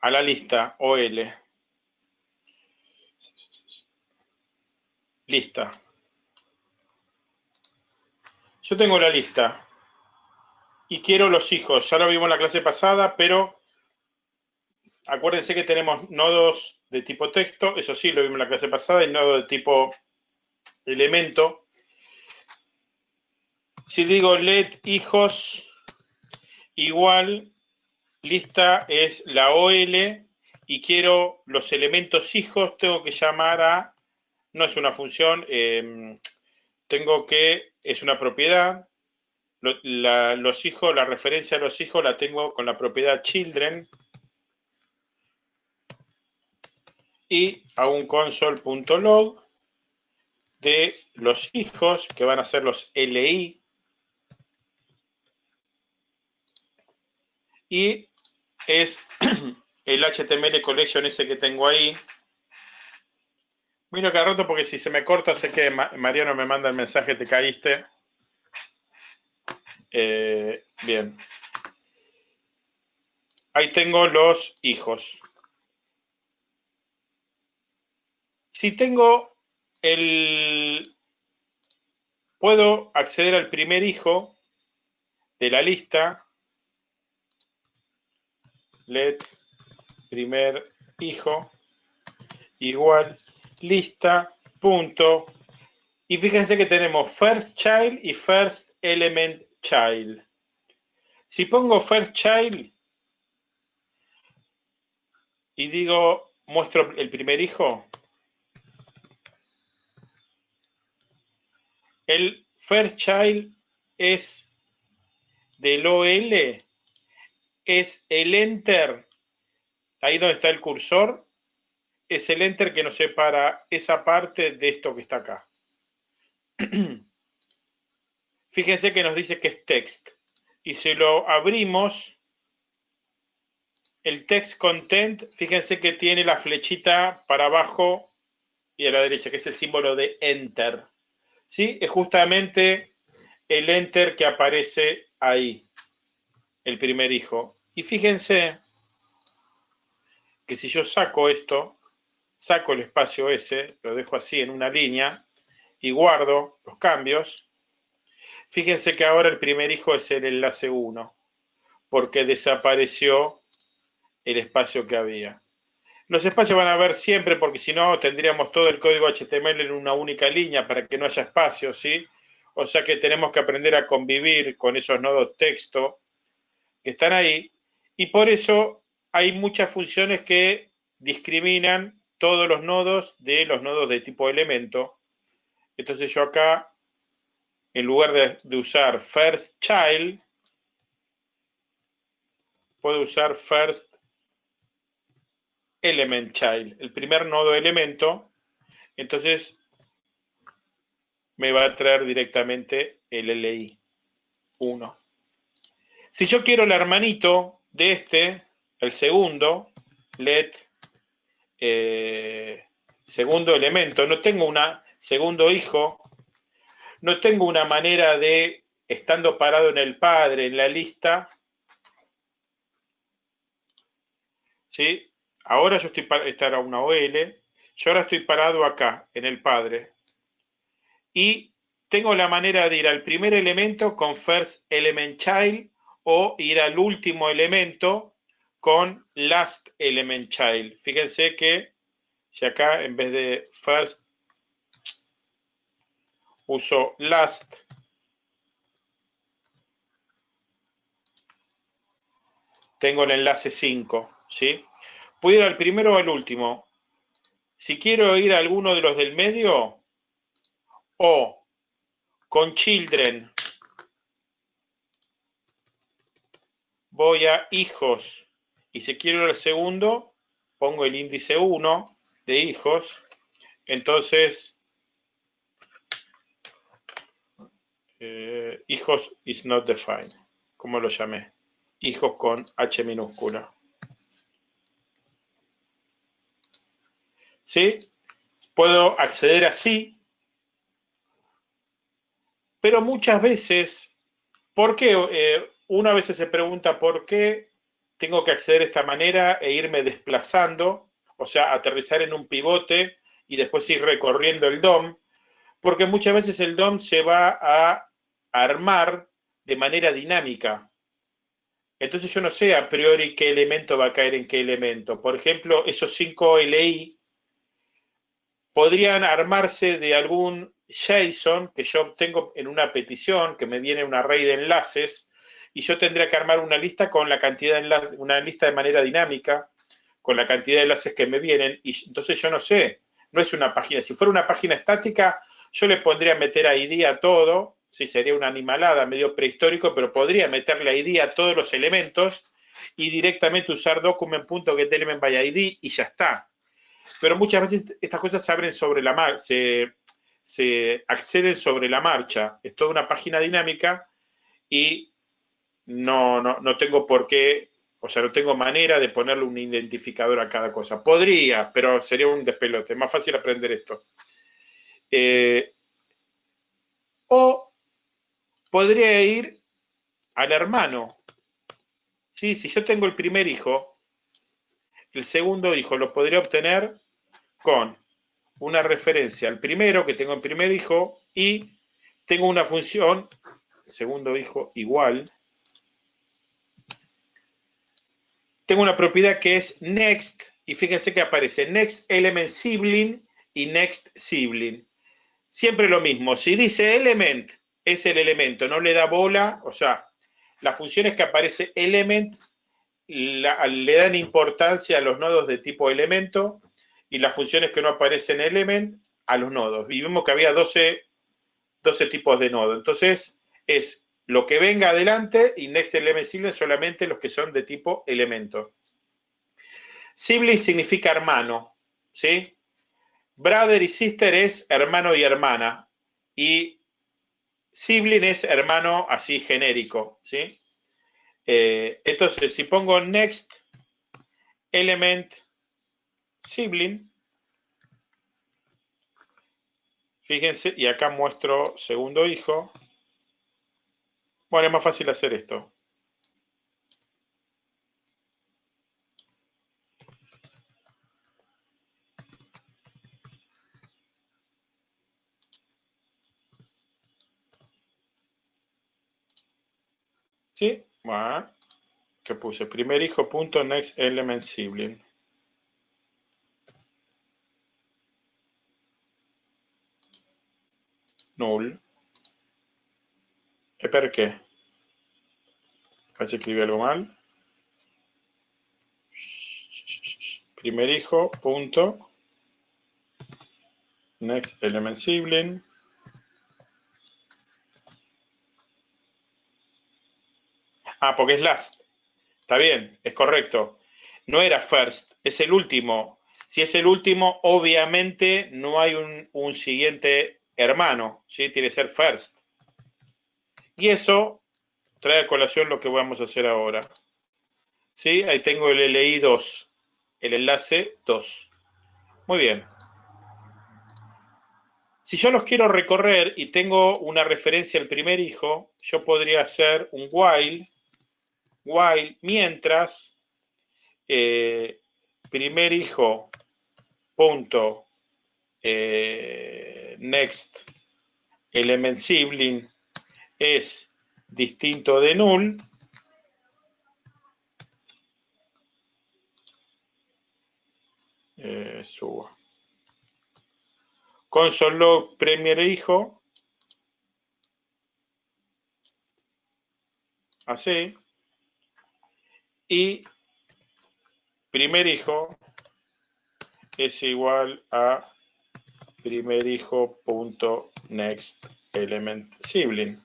a la lista OL. Lista. Yo tengo la lista y quiero los hijos. Ya lo vimos en la clase pasada, pero acuérdense que tenemos nodos de tipo texto. Eso sí, lo vimos en la clase pasada, y nodo de tipo elemento. Si digo let hijos igual, lista es la OL y quiero los elementos hijos, tengo que llamar a, no es una función, em, tengo que, es una propiedad, los hijos, la referencia a los hijos la tengo con la propiedad children y a un console.log de los hijos, que van a ser los LI. Y es el HTML collection ese que tengo ahí. Miro cada rato porque si se me corta sé que Mariano me manda el mensaje, te caíste. Eh, bien. Ahí tengo los hijos. Si tengo el... Puedo acceder al primer hijo de la lista. Let primer hijo igual lista punto. Y fíjense que tenemos first child y first element child. Si pongo first child y digo muestro el primer hijo, El first child es del OL, es el enter, ahí donde está el cursor, es el enter que nos separa esa parte de esto que está acá. Fíjense que nos dice que es text. Y si lo abrimos, el text content, fíjense que tiene la flechita para abajo y a la derecha, que es el símbolo de enter. ¿sí? Es justamente el enter que aparece ahí, el primer hijo. Y fíjense que si yo saco esto, saco el espacio S, lo dejo así en una línea y guardo los cambios, fíjense que ahora el primer hijo es el enlace 1, porque desapareció el espacio que había. Los espacios van a haber siempre porque si no tendríamos todo el código HTML en una única línea para que no haya espacios, ¿sí? O sea que tenemos que aprender a convivir con esos nodos texto que están ahí y por eso hay muchas funciones que discriminan todos los nodos de los nodos de tipo elemento. Entonces yo acá, en lugar de, usar first child, puedo usar first element child, el primer nodo elemento, entonces me va a traer directamente el LI 1. Si yo quiero el hermanito de este, el segundo, let eh, segundo elemento, no tengo un segundo hijo, no tengo una manera de, estando parado en el padre, en la lista, ¿sí? Ahora yo estoy, esta era una OL, yo ahora estoy parado acá, en el padre. Y tengo la manera de ir al primer elemento con first element child o ir al último elemento con last element child. Fíjense que si acá en vez de first uso last, tengo el enlace 5, ¿sí? Puedo ir al primero o al último. Si quiero ir a alguno de los del medio, o con children, voy a hijos. Y si quiero ir al segundo, pongo el índice 1 de hijos. Entonces, eh, hijos is not defined, como lo llamé. Hijos con H minúscula. ¿sí? Puedo acceder así, pero muchas veces, ¿por qué? Eh, una vez se pregunta por qué tengo que acceder de esta manera e irme desplazando, o sea, aterrizar en un pivote y después ir recorriendo el DOM, porque muchas veces el DOM se va a armar de manera dinámica. Entonces yo no sé a priori qué elemento va a caer en qué elemento. Por ejemplo, esos 5 LI podrían armarse de algún JSON que yo obtengo en una petición, que me viene un array de enlaces, y yo tendría que armar una lista con la cantidad de enlaces, una lista de manera dinámica, con la cantidad de enlaces que me vienen, y entonces yo no sé, no es una página. Si fuera una página estática, yo le pondría meter ID a todo, sí, sería una animalada medio prehistórico, pero podría meterle ID a todos los elementos y directamente usar document.getElementById by ID y ya está pero muchas veces estas cosas se abren sobre la marcha, se, se acceden sobre la marcha. Es toda una página dinámica y no, no, no tengo por qué, o sea, no tengo manera de ponerle un identificador a cada cosa. Podría, pero sería un despelote. Es más fácil aprender esto. Eh, o podría ir al hermano. Sí, si yo tengo el primer hijo, el segundo hijo lo podría obtener con una referencia al primero que tengo en primer hijo y tengo una función, segundo hijo igual, tengo una propiedad que es next y fíjense que aparece next element sibling y next sibling. Siempre lo mismo, si dice element es el elemento, no le da bola, o sea, las funciones que aparece element le dan importancia a los nodos de tipo elemento y las funciones que no aparecen element a los nodos. Y vimos que había 12, 12 tipos de nodos. Entonces, es lo que venga adelante next element sibling solamente los que son de tipo elemento. Sibling significa hermano, ¿sí? Brother y sister es hermano y hermana. Y sibling es hermano así genérico, ¿sí? Eh, entonces, si pongo next element sibling. Fíjense, y acá muestro segundo hijo. Bueno, es más fácil hacer esto. ¿Sí? Bueno, ¿qué puse? Primer hijo punto next element sibling. null. ¿E perché? Casi escribí algo mal. Primer hijo, punto. Next element sibling. Ah, porque es last. Está bien, es correcto. No era first, es el último. Si es el último, obviamente no hay un, un siguiente hermano, ¿sí? Tiene que ser first. Y eso trae a colación lo que vamos a hacer ahora. ¿Sí? Ahí tengo el LI 2, el enlace 2. Muy bien. Si yo los quiero recorrer y tengo una referencia al primer hijo, yo podría hacer un while, while mientras eh, primer hijo punto eh, next element sibling es distinto de null, eh, subo. Console premier hijo, así, y primer hijo es igual a primer hijo punto next element sibling.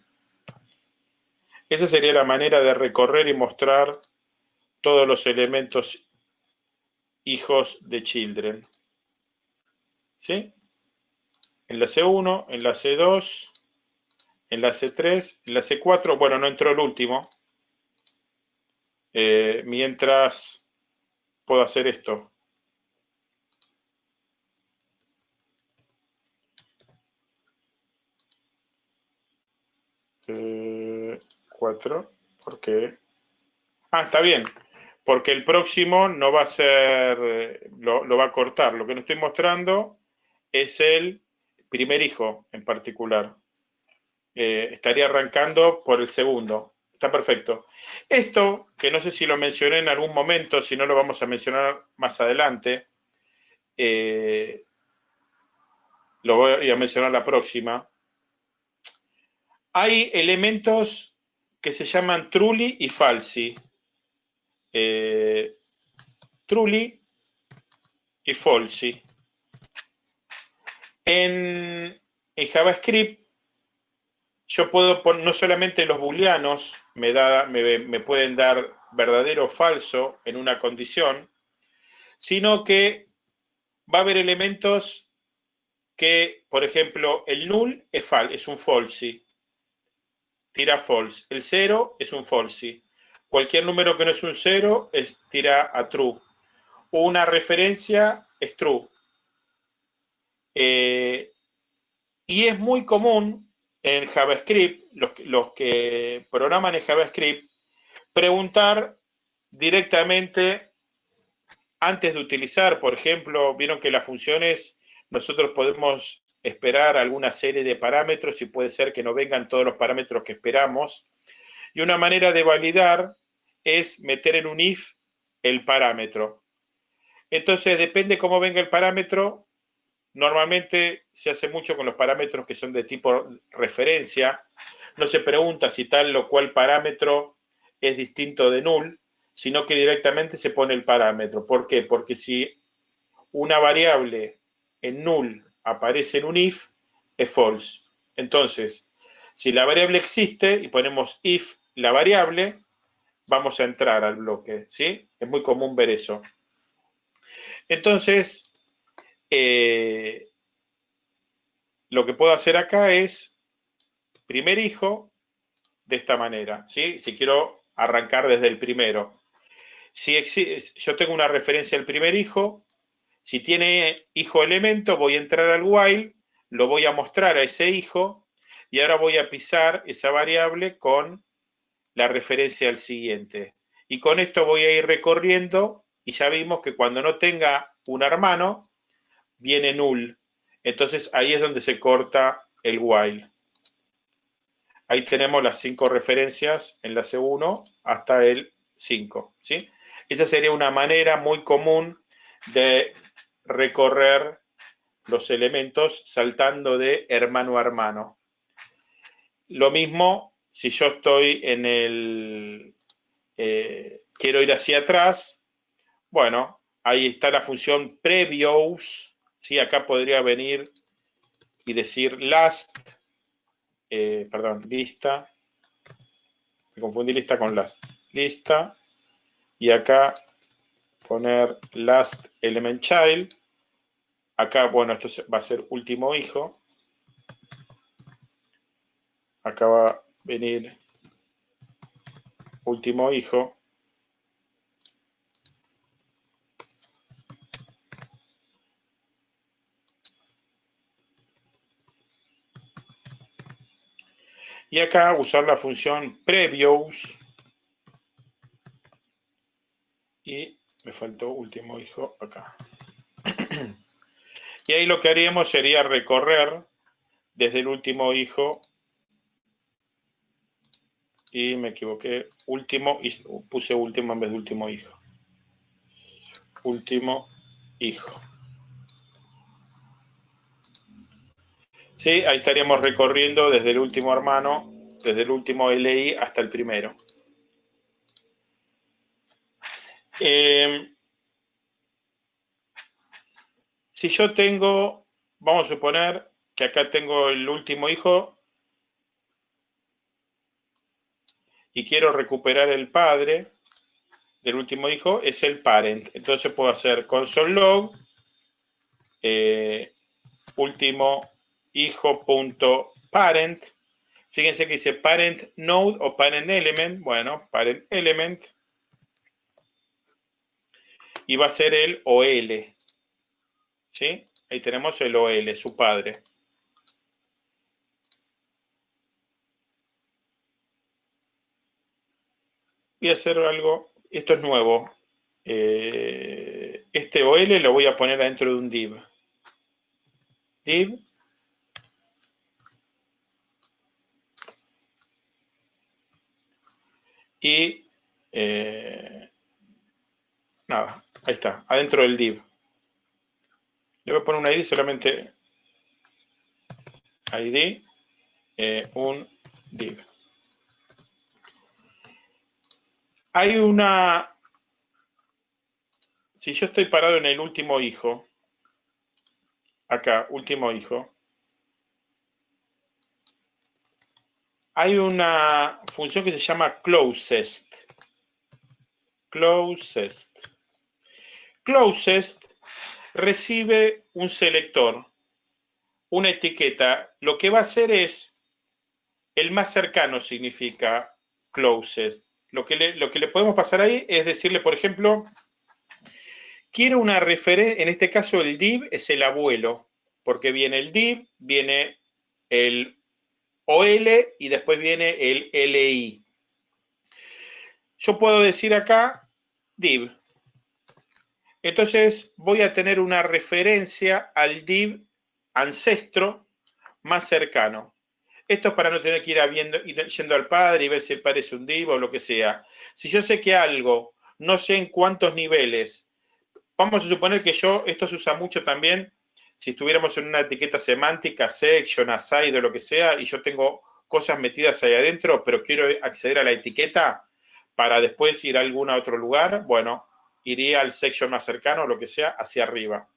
Esa sería la manera de recorrer y mostrar todos los elementos hijos de children. ¿Sí? Enlace 1, enlace 2, enlace 3, enlace 4. Bueno, no entró el último. Eh, mientras puedo hacer esto. 4, porque... Ah, está bien, porque el próximo no va a ser, eh, lo, va a cortar. Lo que no estoy mostrando es el primer hijo en particular. Eh, estaría arrancando por el segundo. Está perfecto. Esto, que no sé si lo mencioné en algún momento, si no lo vamos a mencionar más adelante, eh, lo voy a mencionar la próxima, hay elementos que se llaman truly y falsi. Eh, y falsi. En, JavaScript, yo puedo poner, no solamente los booleanos me, da, me pueden dar verdadero o falso en una condición, sino que va a haber elementos que, por ejemplo, el null es, fal es un false, tira false. El 0 es un false. Cualquier número que no es un 0 es, tira a true. Una referencia es true. Eh, y es muy común en JavaScript, los, que programan en JavaScript, preguntar directamente antes de utilizar, por ejemplo, vieron que las funciones, nosotros podemos esperar alguna serie de parámetros y puede ser que no vengan todos los parámetros que esperamos. Y una manera de validar es meter en un if el parámetro. Entonces, depende cómo venga el parámetro, Normalmente se hace mucho con los parámetros que son de tipo referencia. No se pregunta si tal o cual parámetro es distinto de null, sino que directamente se pone el parámetro. ¿Por qué? Porque si una variable en null aparece en un if, es false. Entonces, si la variable existe y ponemos if la variable, vamos a entrar al bloque, ¿sí? Es muy común ver eso. Entonces, eh, lo que puedo hacer acá es primer hijo de esta manera, ¿sí? Si quiero arrancar desde el primero. Si yo tengo una referencia al primer hijo, si tiene hijo elemento, voy a entrar al while, lo voy a mostrar a ese hijo y ahora voy a pisar esa variable con la referencia al siguiente. Y con esto voy a ir recorriendo y ya vimos que cuando no tenga un hermano, viene null. Entonces ahí es donde se corta el while. Ahí tenemos las cinco referencias en la C1 hasta el 5. ¿sí? Esa sería una manera muy común de recorrer los elementos saltando de hermano a hermano. Lo mismo si yo estoy en el... Eh, quiero ir hacia atrás, bueno, ahí está la función previous, ¿sí? Acá podría venir y decir last, eh, perdón, lista, me confundí lista con last, lista, y acá poner last element child, acá, bueno, esto va a ser último hijo, acá va a venir último hijo, Y acá usar la función previous. Y me faltó último hijo acá. y ahí lo que haríamos sería recorrer desde el último hijo. Y me equivoqué. Último, puse último en vez de último hijo. Último hijo. Sí, ahí estaríamos recorriendo desde el último hermano, desde el último LI hasta el primero. Em, si yo tengo, vamos a suponer que acá tengo el último hijo y quiero recuperar el padre del último hijo, es el parent. Entonces puedo hacer console log, eh, último hijo.parent. Fíjense que dice parent node o parent element. Bueno, parent element. Y va a ser el OL. ¿Sí? Ahí tenemos el OL, su padre. Voy a hacer algo, esto es nuevo. Eh, este OL lo voy a poner dentro de un div. Div y eh, nada, ahí está, adentro del div. Le voy a poner un ID solamente ID, un div. Hay una, si yo estoy parado en el último hijo, acá, último hijo, hay una función que se llama closest. Closest. Closest recibe un selector. una etiqueta, lo que va a hacer es, el más cercano significa closest. Lo que le, lo que le podemos pasar ahí es decirle, por ejemplo, quiero una referencia, en este caso el div es el abuelo, porque viene el div, viene el OL y después viene el LI. Yo puedo decir acá div. Entonces voy a tener una referencia al div ancestro más cercano. Esto es para no tener que ir, yendo al padre y ver si el padre es un div o lo que sea. Si yo sé que algo, no sé en cuántos niveles, vamos a suponer que yo, esto se usa mucho también, si estuviéramos en una etiqueta semántica, section, aside o lo que sea, y yo tengo cosas metidas ahí adentro, pero quiero acceder a la etiqueta para después ir a algún otro lugar, bueno, iría al section más cercano, lo que sea, hacia arriba.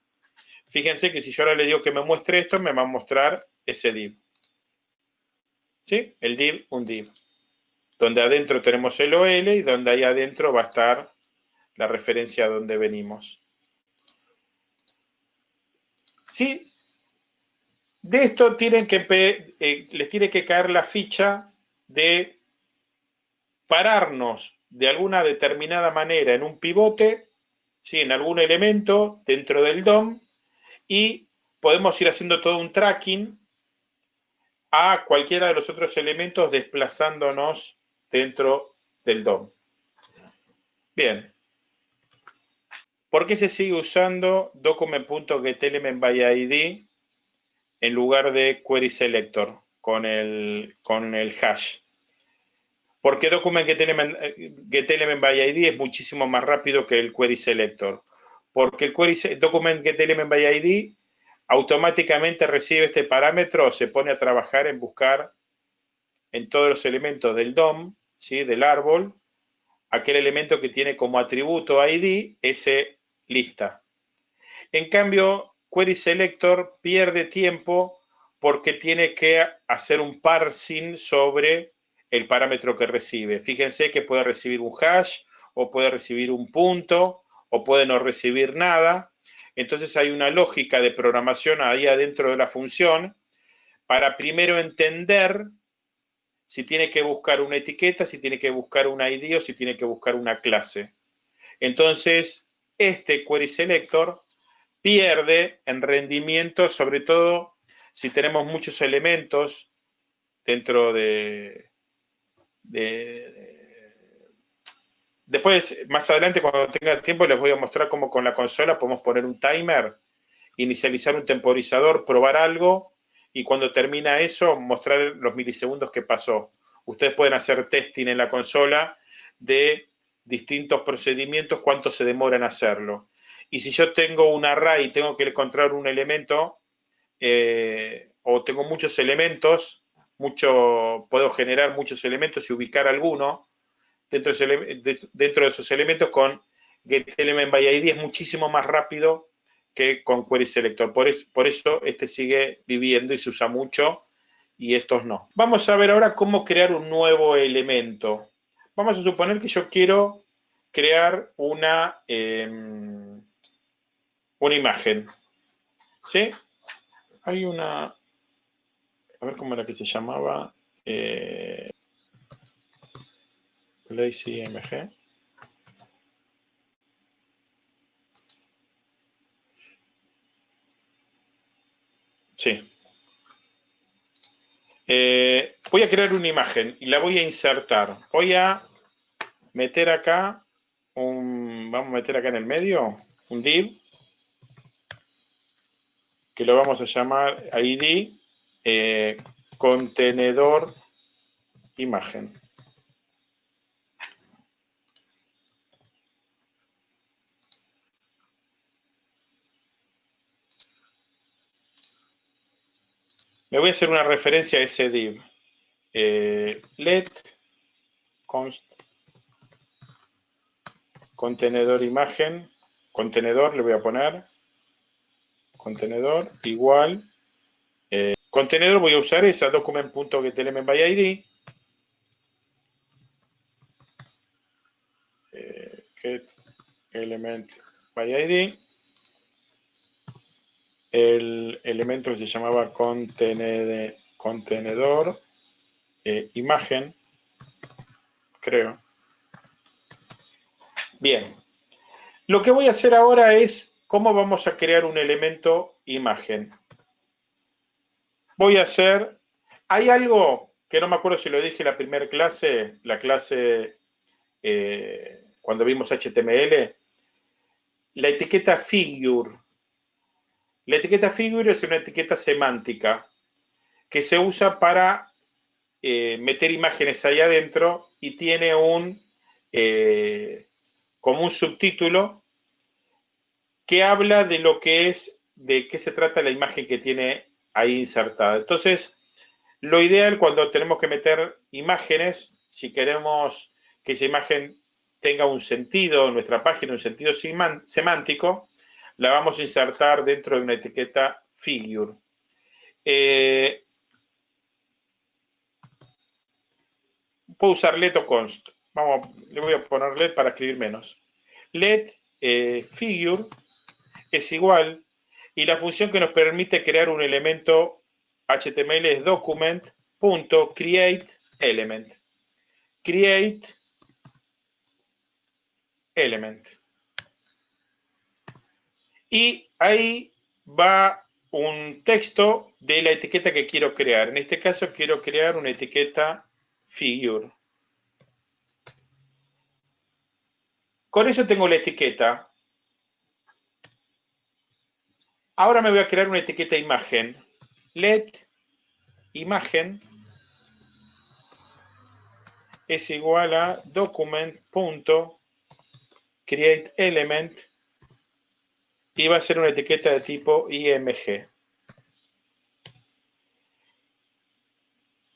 Fíjense que si yo ahora le digo que me muestre esto, me va a mostrar ese div. ¿Sí? El div, un div. Donde adentro tenemos el OL y donde ahí adentro va a estar la referencia a donde venimos. ¿Sí? De esto tienen que, eh, les tiene que caer la ficha de pararnos de alguna determinada manera en un pivote, ¿sí? en algún elemento dentro del DOM, y podemos ir haciendo todo un tracking a cualquiera de los otros elementos desplazándonos dentro del DOM. Bien. ¿Por qué se sigue usando document.getElementById en lugar de querySelector con el, con el hash? Porque document.getElementById es muchísimo más rápido que el querySelector porque el query document ID automáticamente recibe este parámetro, se pone a trabajar en buscar en todos los elementos del DOM, ¿sí? del árbol, aquel elemento que tiene como atributo ID ese lista. En cambio, Query Selector pierde tiempo porque tiene que hacer un parsing sobre el parámetro que recibe. Fíjense que puede recibir un hash o puede recibir un punto o puede no recibir nada. Entonces hay una lógica de programación ahí adentro de la función para primero entender si tiene que buscar una etiqueta, si tiene que buscar un ID o si tiene que buscar una clase. Entonces, este query selector pierde en rendimiento, sobre todo si tenemos muchos elementos dentro de, de Después, más adelante, cuando tenga tiempo, les voy a mostrar cómo con la consola podemos poner un timer, inicializar un temporizador, probar algo, y cuando termina eso, mostrar los milisegundos que pasó. Ustedes pueden hacer testing en la consola de distintos procedimientos, cuánto se demora en hacerlo. Y si yo tengo un array y tengo que encontrar un elemento, eh, o tengo muchos elementos, mucho, puedo generar muchos elementos y ubicar alguno, dentro de, esos elementos con getElementById es muchísimo más rápido que con querySelector. Por, por eso este sigue viviendo y se usa mucho y estos no. Vamos a ver ahora cómo crear un nuevo elemento. Vamos a suponer que yo quiero crear una, em, una imagen. ¿Sí? Hay una... A ver cómo era que se llamaba. Eh, LazyMG. Sí. Eh, voy a crear una imagen y la voy a insertar. Voy a meter acá un, vamos a meter acá en el medio, un div, que lo vamos a llamar ID eh, contenedor imagen. Me voy a hacer una referencia a ese div. Eh, let const contenedor imagen, contenedor le voy a poner, contenedor igual, eh, contenedor voy a usar esa document.getElementById, eh, get element by ID el elemento que se llamaba contenedor eh, imagen, creo. Bien. Lo que voy a hacer ahora es cómo vamos a crear un elemento imagen. Voy a hacer, hay algo que no me acuerdo si lo dije en la primera clase, la clase eh, cuando vimos HTML, la etiqueta figure. La etiqueta figure es una etiqueta semántica que se usa para eh, meter imágenes ahí adentro y tiene un, eh, como un subtítulo que habla de lo que es, de qué se trata la imagen que tiene ahí insertada. Entonces, lo ideal cuando tenemos que meter imágenes, si queremos que esa imagen tenga un sentido en nuestra página, un sentido semántico, la vamos a insertar dentro de una etiqueta figure. Eh, puedo usar let o const. Vamos, le voy a poner let para escribir menos. Let eh, figure es igual y la función que nos permite crear un elemento HTML es document.createElement. Create element. Y ahí va un texto de la etiqueta que quiero crear. En este caso quiero crear una etiqueta figure. Con eso tengo la etiqueta. Ahora me voy a crear una etiqueta imagen. Let imagen es igual a document.createElement y va a ser una etiqueta de tipo IMG.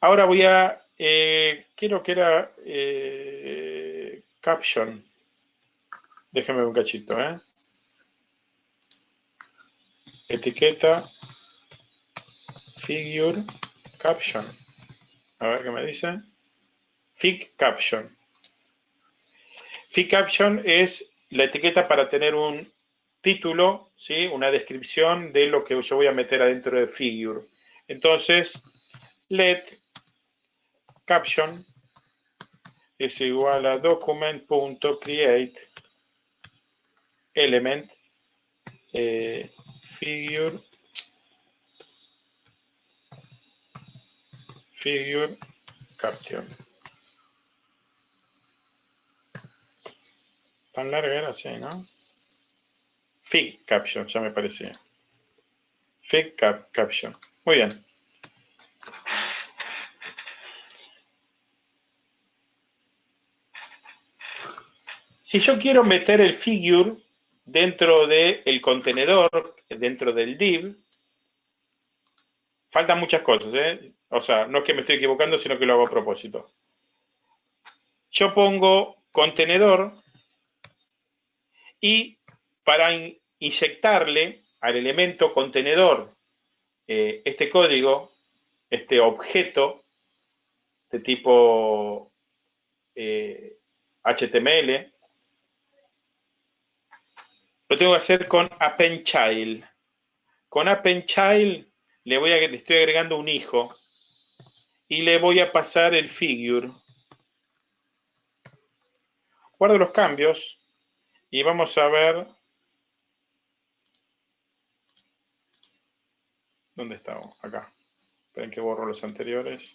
Ahora voy a eh, quiero que era eh, caption. Déjeme un cachito, ¿eh? Etiqueta figure caption. A ver qué me dice. Fig caption. Fig caption es la etiqueta para tener un título, ¿sí? una descripción de lo que yo voy a meter adentro de figure. Entonces, let caption es igual a document.create element eh, figure figure caption tan larga era así, ¿no? Fig caption, ya me parecía. Fig cap caption. Muy bien. Si yo quiero meter el figure dentro del contenedor, dentro del div, faltan muchas cosas, ¿eh? O sea, no es que me estoy equivocando, sino que lo hago a propósito. Yo pongo contenedor y para inyectarle al elemento contenedor eh, este código, este objeto de tipo HTML, eh, lo tengo que hacer con append child. Con append child le, voy le estoy agregando un hijo y le voy a pasar el figure. Guardo los cambios y vamos a ver ¿Dónde estamos? Acá. Esperen que borro los anteriores.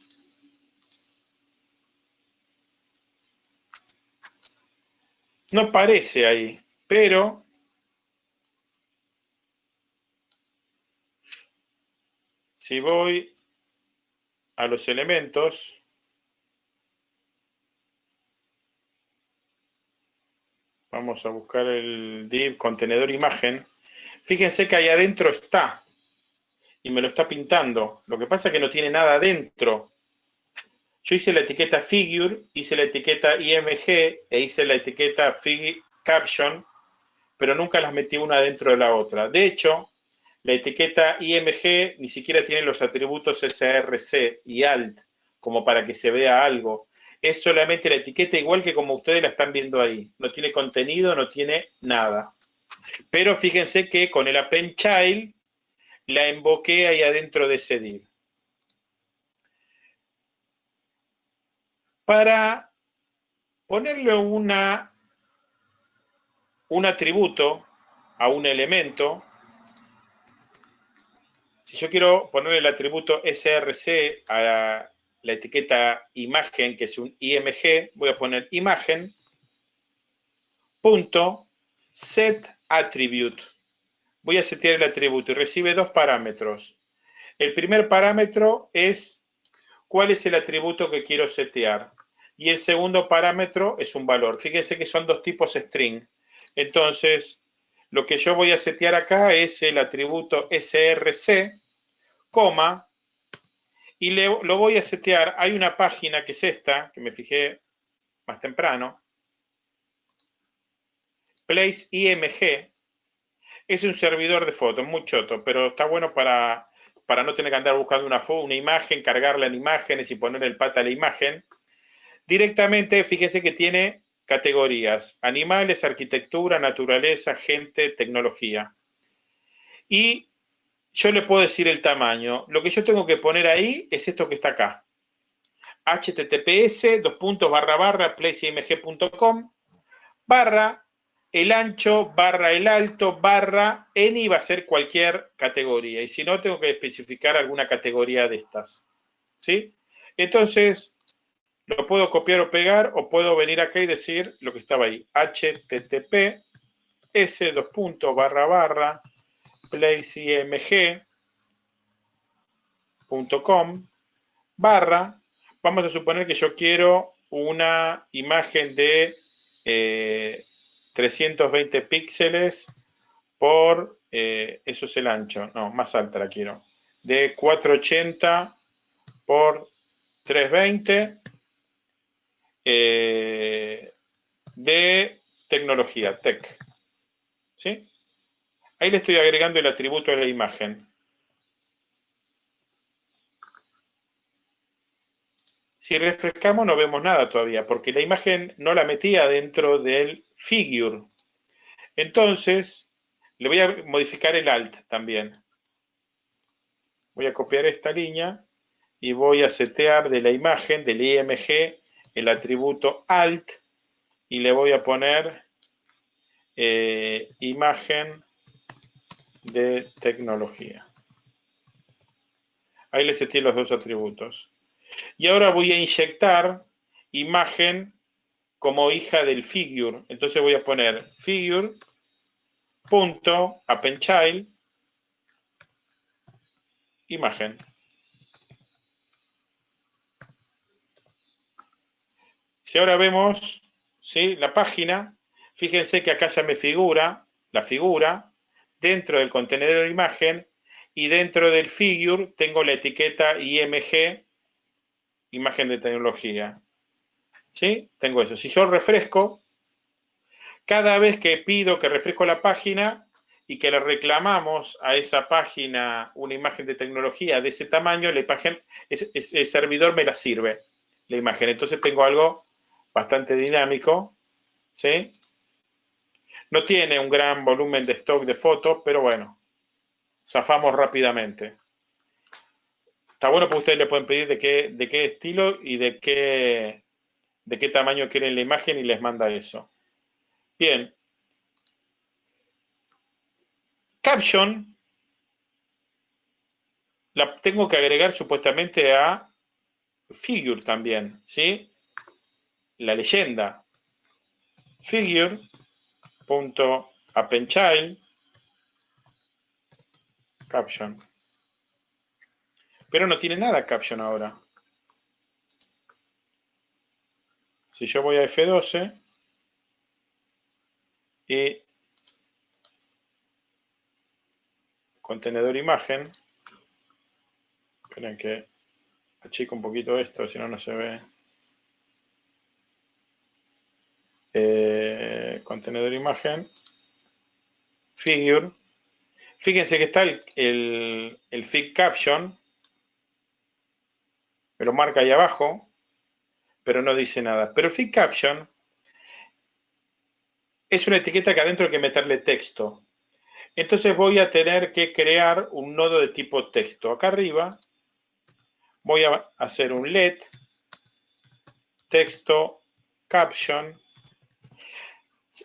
No parece ahí, pero Si voy a los elementos, vamos a buscar el div contenedor imagen, fíjense que ahí adentro está y me lo está pintando. Lo que pasa es que no tiene nada adentro. Yo hice la etiqueta figure, hice la etiqueta img e hice la etiqueta fig caption, pero nunca las metí una dentro de la otra. De hecho, la etiqueta IMG ni siquiera tiene los atributos SRC y ALT como para que se vea algo. Es solamente la etiqueta igual que como ustedes la están viendo ahí. No tiene contenido, no tiene nada. Pero fíjense que con el append child la invoqué ahí adentro de ese. Para ponerle una, un atributo a un elemento, si yo quiero poner el atributo src a la, etiqueta imagen, que es un img, voy a poner imagen, punto. Voy a setear el atributo y recibe dos parámetros. El primer parámetro es cuál es el atributo que quiero setear. Y el segundo parámetro es un valor. Fíjense que son dos tipos string. Entonces, lo que yo voy a setear acá es el atributo src, coma, y lo voy a setear. Hay una página que es esta, que me fijé más temprano, place img, es un servidor de fotos, muy choto, pero está bueno para, para no tener que andar buscando una, una imagen, cargarla en imágenes y poner el pata a la imagen. Directamente, fíjese que tiene categorías, animales, arquitectura, naturaleza, gente, tecnología. Y yo le puedo decir el tamaño. Lo que yo tengo que poner ahí es esto que está acá. https, puntos, barra, el ancho, barra, el alto, barra, n va a ser cualquier categoría. Y si no, tengo que especificar alguna categoría de estas. ¿Sí? Entonces, lo puedo copiar o pegar o puedo venir acá y decir lo que estaba ahí. http s dos puntos barra placemg.com barra vamos a suponer que yo quiero una imagen de 320 eh, píxeles por, eh, eso es el ancho, no, más alta la quiero, de 480 por 320 eh, de tecnología, tech. ¿Sí? Ahí le estoy agregando el atributo de la imagen. Si refrescamos no vemos nada todavía, porque la imagen no la metía dentro del figure. Entonces, le voy a modificar el alt también. Voy a copiar esta línea y voy a setear de la imagen, del IMG, el atributo alt y le voy a poner eh, imagen de tecnología. Ahí le seté los dos atributos. Y ahora voy a inyectar imagen como hija del figure. Entonces voy a poner figure imagen. Si ahora vemos ¿sí? la página, fíjense que acá ya me figura la figura dentro del contenedor de imagen y dentro del figure tengo la etiqueta IMG, imagen de tecnología. ¿Sí? Tengo eso. Si yo refresco, cada vez que pido que refresco la página y que le reclamamos a esa página una imagen de tecnología de ese tamaño, la imagen, el servidor me la sirve, la imagen. Entonces tengo algo bastante dinámico, ¿sí? No tiene un gran volumen de stock de fotos, pero bueno, zafamos rápidamente. Está bueno porque ustedes le pueden pedir de qué, de qué estilo y de qué, de qué tamaño quieren la imagen y les manda eso. Bien. Caption la tengo que agregar supuestamente a figure también, ¿sí? la leyenda figure.appendchild caption. Pero no tiene nada caption ahora. Si yo voy a F12 y contenedor imagen, esperen que achico un poquito esto, si no, no se ve. Eh, contenedor imagen, figure. Fíjense que está el, el, fig caption, me lo marca ahí abajo, pero no dice nada. Pero fig caption es una etiqueta que adentro hay que meterle texto. Entonces voy a tener que crear un nodo de tipo texto. Acá arriba voy a hacer un let texto caption.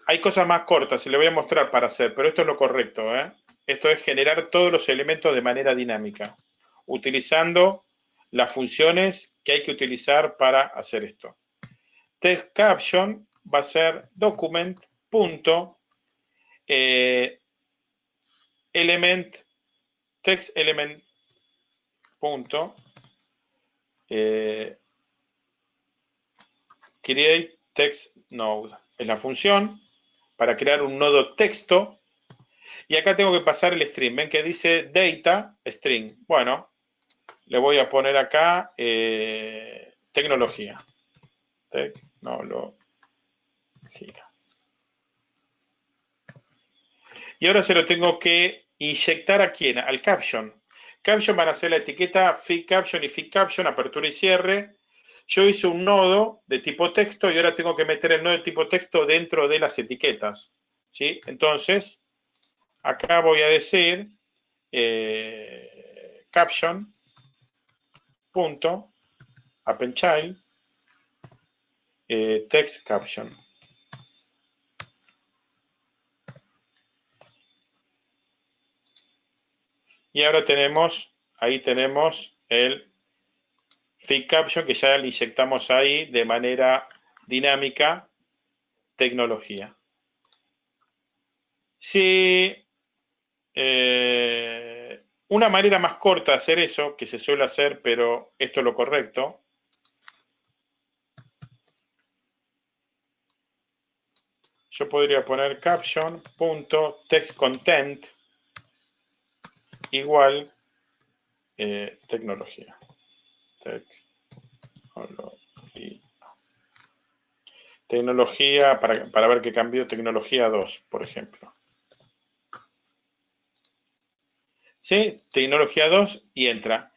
Hay cosas más cortas, se le voy a mostrar para hacer, pero esto es lo correcto. ¿eh? Esto es generar todos los elementos de manera dinámica, utilizando las funciones que hay que utilizar para hacer esto. Text caption va a ser document eh, element text element punto eh, create text node es la función para crear un nodo texto y acá tengo que pasar el string ven que dice data string bueno le voy a poner acá eh, tecnología tecnología y ahora se lo tengo que inyectar a quién? Al caption. Caption van a ser la etiqueta feed caption y feed caption, apertura y cierre. Yo hice un nodo de tipo texto y ahora tengo que meter el nodo de tipo texto dentro de las etiquetas. ¿sí? Entonces, acá voy a decir eh, caption punto eh, text caption. Y ahora tenemos, ahí tenemos el feed caption que ya le inyectamos ahí de manera dinámica, tecnología. Si eh, una manera más corta de hacer eso, que se suele hacer, pero esto es lo correcto, yo podría poner caption.textcontent igual eh, tecnología. Tecnología. para, para ver qué cambió, tecnología 2, por ejemplo. ¿Sí? Tecnología 2 y entra.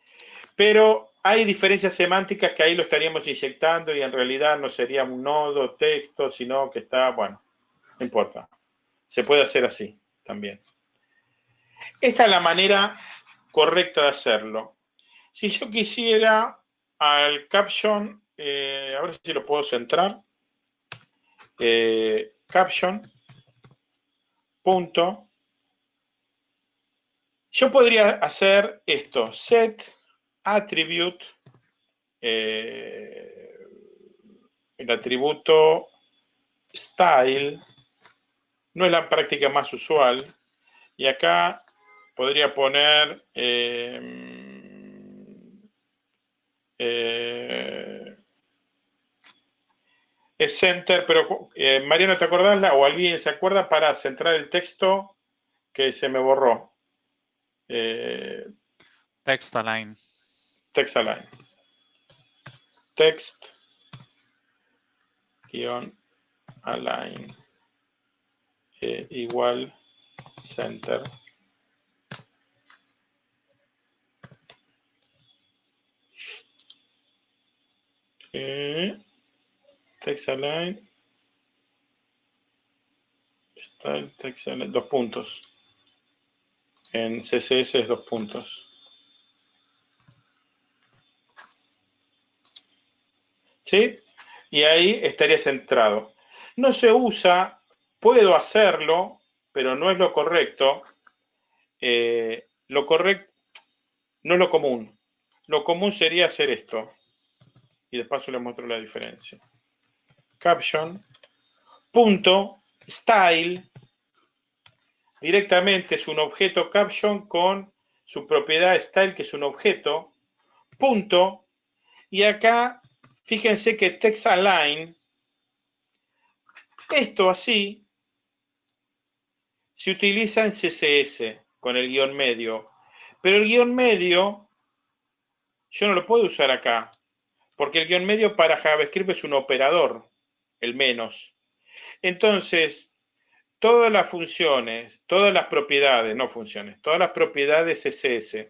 Pero hay diferencias semánticas que ahí lo estaríamos inyectando y en realidad no sería un nodo, texto, sino que está, bueno, no importa. Se puede hacer así también. Esta es la manera correcta de hacerlo. Si yo quisiera al caption, eh, a ver si lo puedo centrar, eh, caption, punto, yo podría hacer esto, set attribute, eh, el atributo style, no es la práctica más usual, y acá podría poner eh, es center, pero eh, Mariano, ¿te acordás? o alguien se acuerda para centrar el texto que se me borró? Eh, text align. Text align. Text guion align igual center Eh, text align. Está el text align, dos puntos. En CSS es dos puntos. ¿Sí? Y ahí estaría centrado. No se usa, puedo hacerlo, pero no es lo correcto. Eh, lo correcto, no es lo común. Lo común sería hacer esto y de paso les muestro la diferencia. Caption, punto, style, directamente es un objeto caption con su propiedad style, que es un objeto, punto, y acá, fíjense que text align, esto así, se utiliza en CSS con el guion medio, pero el guion medio yo no lo puedo usar acá, porque el guion medio para JavaScript es un operador, el menos. Entonces, todas las funciones, todas las propiedades, no funciones, todas las propiedades CSS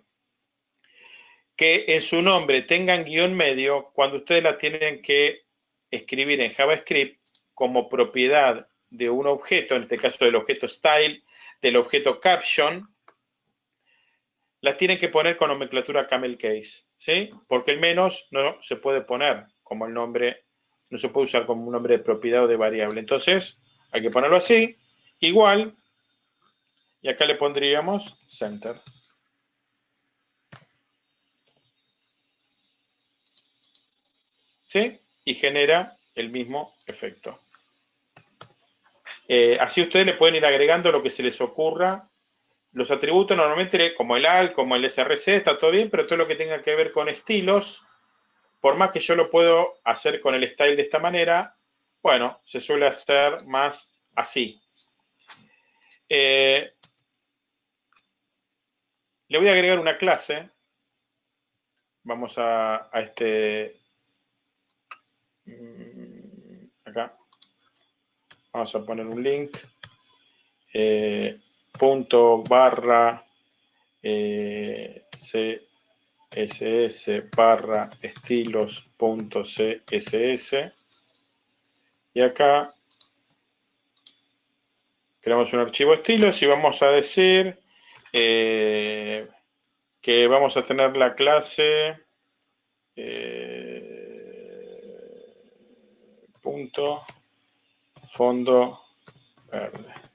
que en su nombre tengan guion medio, cuando ustedes la tienen que escribir en JavaScript como propiedad de un objeto, en este caso del objeto style, del objeto caption, la tienen que poner con nomenclatura camel case, ¿sí? Porque el menos no se puede poner como el nombre, no se puede usar como un nombre de propiedad o de variable. Entonces, hay que ponerlo así, igual, y acá le pondríamos center. ¿Sí? Y genera el mismo efecto. Eh, así ustedes le pueden ir agregando lo que se les ocurra. Los atributos normalmente, como el AL, como el SRC, está todo bien, pero todo lo que tenga que ver con estilos, por más que yo lo puedo hacer con el style de esta manera, bueno, se suele hacer más así. Eh, le voy a agregar una clase. Vamos a, a este... Mm, acá. Vamos a poner un link. Eh, punto barra eh, css barra estilos punto css. Y acá creamos un archivo estilos y vamos a decir eh, que vamos a tener la clase punto fondo verde.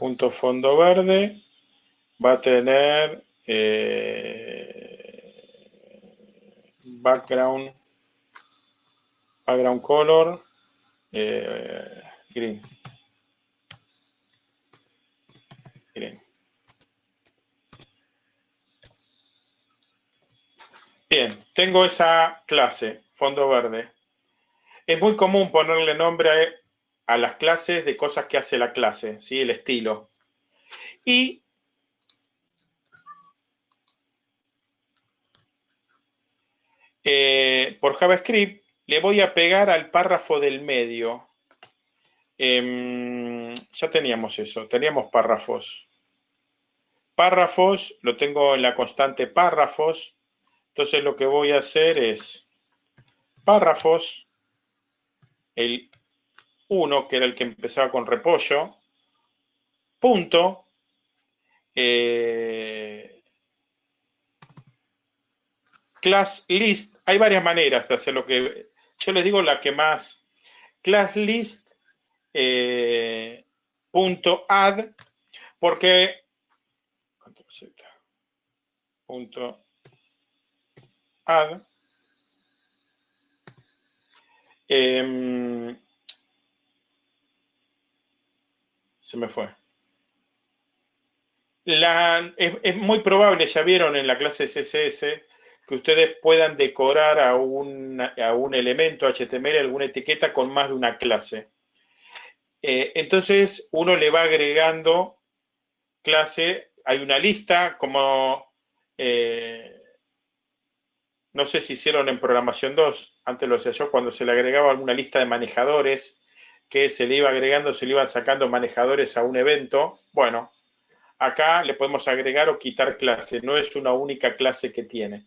Punto fondo verde va a tener eh, background, background color eh, green. Green. Bien, tengo esa clase, fondo verde. Es muy común ponerle nombre a las clases de cosas que hace la clase, ¿sí? el estilo. Y eh, por JavaScript le voy a pegar al párrafo del medio. Em, ya teníamos eso, teníamos párrafos. Párrafos, lo tengo en la constante párrafos. Entonces lo que voy a hacer es párrafos, el uno, que era el que empezaba con repollo, punto, eh, class list, hay varias maneras de hacer lo que, yo les digo la que más, class list, eh, punto add, porque, punto add, eh, se me fue. es, muy probable, ya vieron en la clase CSS, que ustedes puedan decorar a un, a un elemento HTML, alguna etiqueta con más de una clase. Eh, entonces, uno le va agregando clase, hay una lista como, eh, no sé si hicieron en programación 2, antes lo hacía yo, cuando se le agregaba alguna lista de manejadores, que se le iba agregando, se le iban sacando manejadores a un evento. Bueno, acá le podemos agregar o quitar clase, no es una única clase que tiene.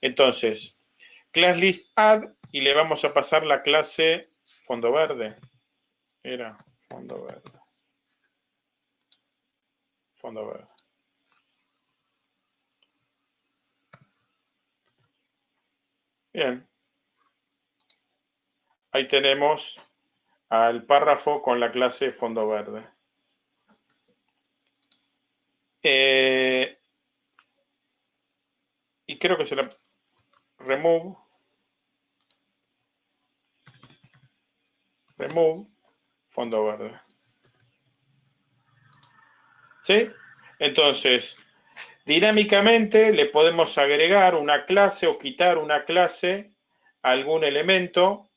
Entonces, class list add y le vamos a pasar la clase fondo verde. Era fondo verde. Fondo verde. Bien. Ahí tenemos al párrafo con la clase fondo verde. Eh, y creo que será remove. Remove fondo verde. ¿Sí? Entonces, dinámicamente le podemos agregar una clase o quitar una clase a algún elemento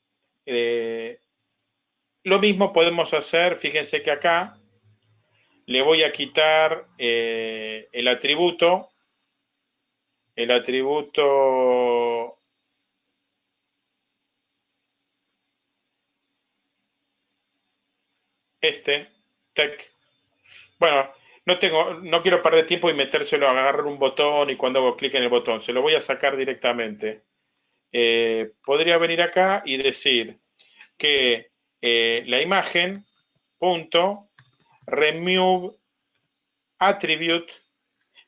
eh, lo mismo podemos hacer, fíjense que acá le voy a quitar eh, el atributo, el atributo este, tech. Bueno, no tengo, no quiero perder tiempo y metérselo, agarrar un botón y cuando hago clic en el botón, se lo voy a sacar directamente. Eh, podría venir acá y decir que eh, la imagen, punto, remove attribute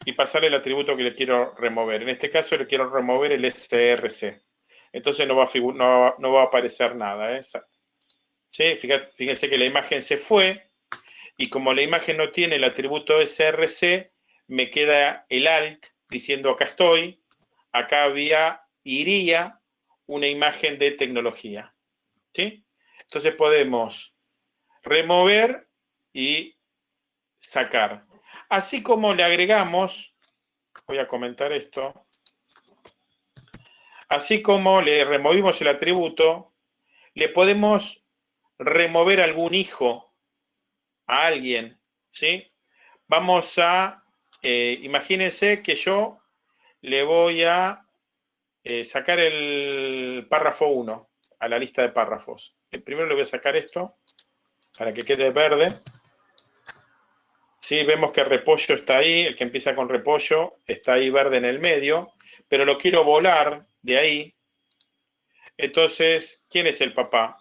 y pasarle el atributo que le quiero remover. En este caso le quiero remover el src. Entonces no va a, no, va a aparecer nada. ¿eh? ¿Sí? Fíjense que la imagen se fue y como la imagen no tiene el atributo src, me queda el alt diciendo acá estoy, acá había, iría una imagen de tecnología. ¿Sí? Entonces podemos remover y sacar. Así como le agregamos, voy a comentar esto, así como le removimos el atributo, le podemos remover algún hijo a alguien, ¿sí? Vamos a, eh, imagínense que yo le voy a eh, sacar el párrafo 1 a la lista de párrafos. Primero le voy a sacar esto para que quede verde. Sí, vemos que repollo está ahí, el que empieza con repollo está ahí verde en el medio, pero lo quiero volar de ahí. Entonces, ¿quién es el papá?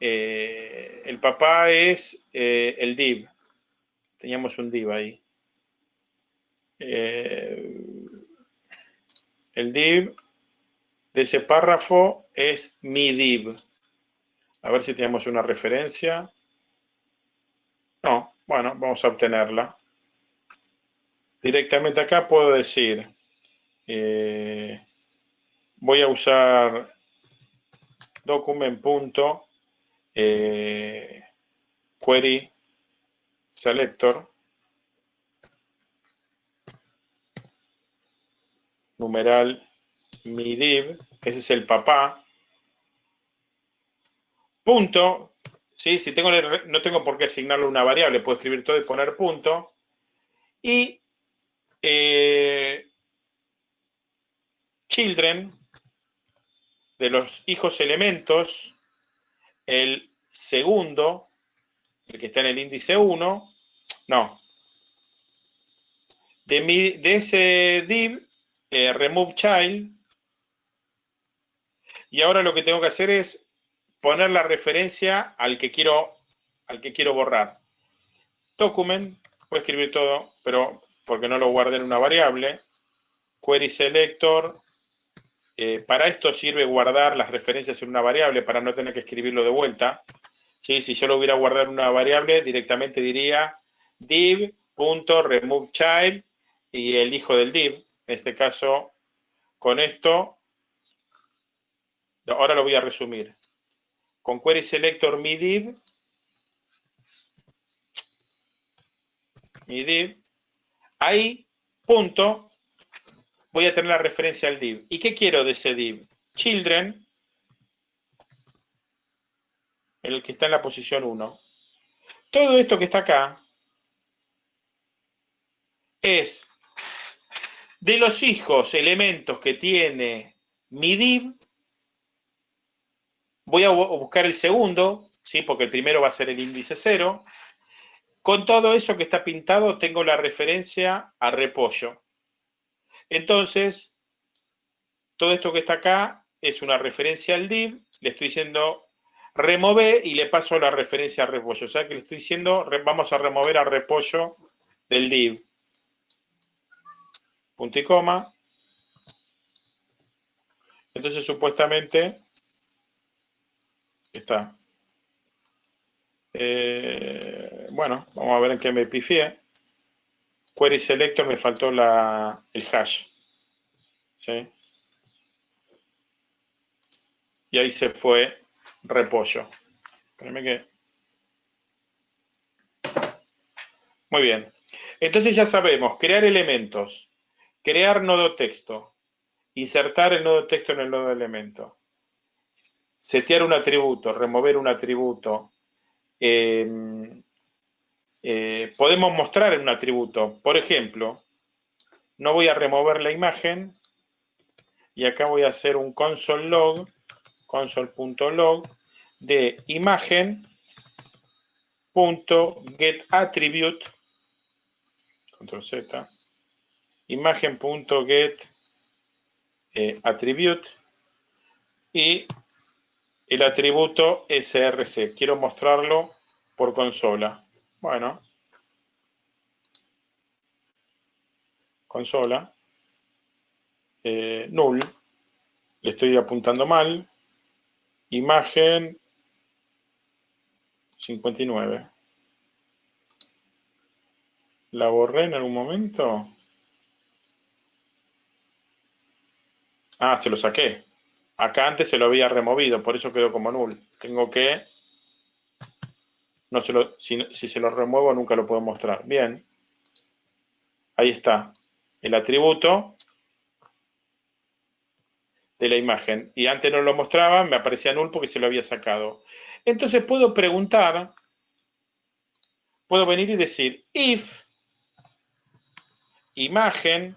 Eh, el papá es eh, el div. Teníamos un div ahí. Eh, el div de ese párrafo es mi div. A ver si tenemos una referencia. No, bueno, vamos a obtenerla. Directamente acá puedo decir, eh, voy a usar document.query eh, selector numeral mi div, ese es el papá, punto, ¿sí? si tengo no tengo por qué asignarle una variable, puedo escribir todo y poner punto, y eh, children, de los hijos elementos, el segundo, el que está en el índice 1, no, de, mi, de ese div, eh, remove child, y ahora lo que tengo que hacer es poner la referencia al que quiero, al que quiero borrar. Document, a escribir todo, pero porque no lo guardé en una variable. Query selector. Eh, para esto sirve guardar las referencias en una variable para no tener que escribirlo de vuelta. ¿Sí? Si yo lo hubiera guardado en una variable, directamente diría div.removeChild y el hijo del div. En este caso, con esto Ahora lo voy a resumir. Con query selector mi div, mi div, ahí, punto, voy a tener la referencia al div. ¿Y qué quiero de ese div? Children, el que está en la posición 1. Todo esto que está acá es de los hijos, elementos que tiene mi div, Voy a buscar el segundo, ¿sí? porque el primero va a ser el índice 0. Con todo eso que está pintado, tengo la referencia a repollo. Entonces, todo esto que está acá es una referencia al div. Le estoy diciendo remove y le paso la referencia a repollo. O sea que le estoy diciendo vamos a remover a repollo del div. Punto y coma. Entonces, supuestamente, está. Eh, bueno, vamos a ver en qué me pifié. Query selector me faltó la, el hash. ¿Sí? Y ahí se fue repollo. Espérame que... Muy bien. Entonces ya sabemos, crear elementos, crear nodo texto, insertar el nodo texto en el nodo elemento, setear un atributo, remover un atributo. Em, eh, podemos mostrar un atributo. Por ejemplo, no voy a remover la imagen y acá voy a hacer un console log, console.log de imagen punto get attribute control z imagen punto get eh, y el atributo src. Quiero mostrarlo por consola. Bueno. consola, eh, null, le estoy apuntando mal, imagen 59. ¿La borré en algún momento? Ah, se lo saqué. Acá antes se lo había removido, por eso quedó como null. Tengo que... No se lo, si, si se lo remuevo nunca lo puedo mostrar. Bien. Ahí está. El atributo de la imagen. Y antes no lo mostraba, me aparecía null porque se lo había sacado. Entonces puedo preguntar, puedo venir y decir if imagen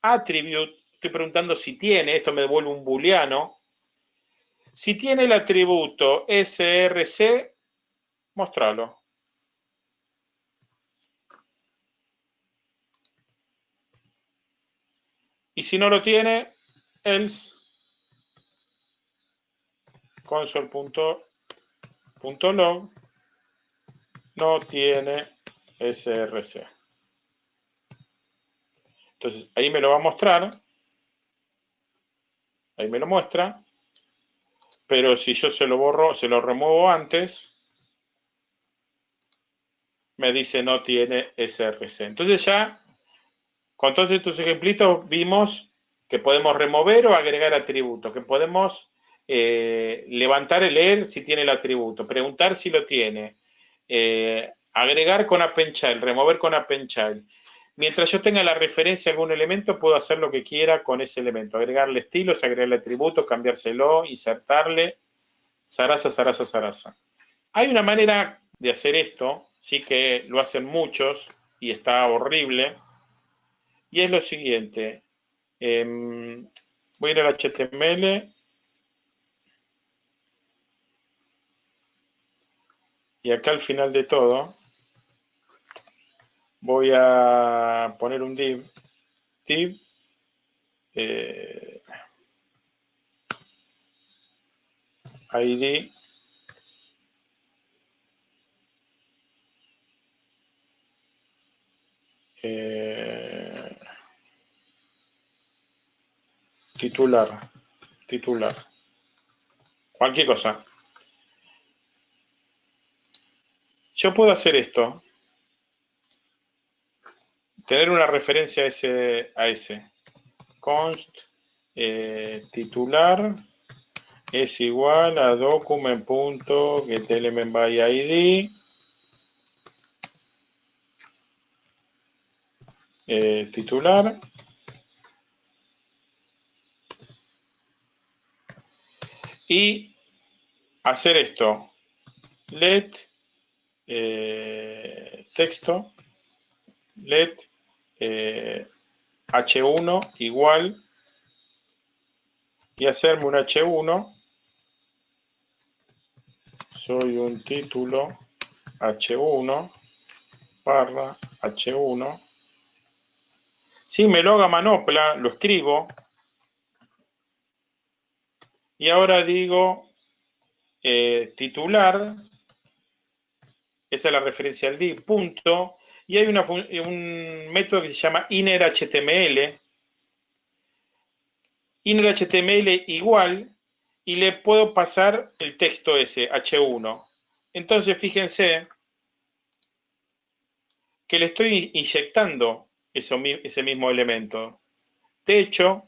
attribute, estoy preguntando si tiene, esto me devuelve un booleano, si tiene el atributo src, mostralo. Y si no lo tiene, else console.log no tiene src. Entonces, ahí me lo va a mostrar. Ahí me lo muestra. Pero si yo se lo borro, se lo remuevo antes, me dice no tiene src. Entonces ya, con todos estos ejemplitos, vimos que podemos remover o agregar atributos, que podemos eh, levantar el leer si tiene el atributo, preguntar si lo tiene, eh, agregar con append child, remover con append child. Mientras yo tenga la referencia a algún elemento, puedo hacer lo que quiera con ese elemento. Agregarle estilos, agregarle atributos, cambiárselo, insertarle. Sarasa, sarasa, sarasa. Hay una manera de hacer esto, sí que lo hacen muchos y está horrible. Y es lo siguiente. Em, voy a ir al HTML Y acá al final de todo voy a poner un div, div eh, id eh, titular, titular, cualquier cosa. Yo puedo hacer esto, tener una referencia a ese, a ese. const eh, titular es igual a document.getElementById eh, titular. Y hacer esto. Let eh, texto. Let h1 eh, igual. Y hacerme un h1 soy un título h1 barra h1 si me lo haga manopla lo escribo. Y ahora digo eh, titular. Esa es la referencia al div, punto. Y hay un método que se llama innerHTML. innerHTML igual, y le puedo pasar el texto ese, H1. Entonces, fíjense que le estoy inyectando ese mismo elemento. De hecho,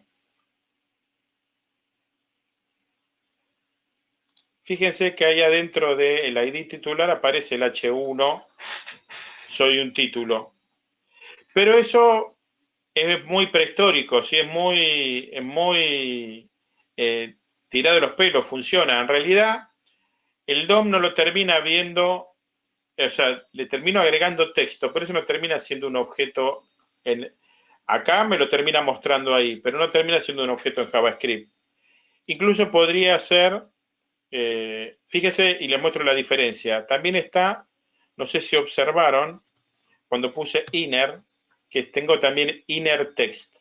Fíjense que ahí adentro del ID titular aparece el H1, soy un título. Pero eso es muy prehistórico, ¿sí? es muy, es muy eh, tirado de los pelos, funciona. En realidad, el DOM no lo termina viendo, o sea, le termino agregando texto, pero eso me termina siendo un objeto en, acá me lo termina mostrando ahí, pero no termina siendo un objeto en JavaScript. Incluso podría ser eh, fíjese y le muestro la diferencia. También está, no sé si observaron, cuando puse inner, que tengo también inner text.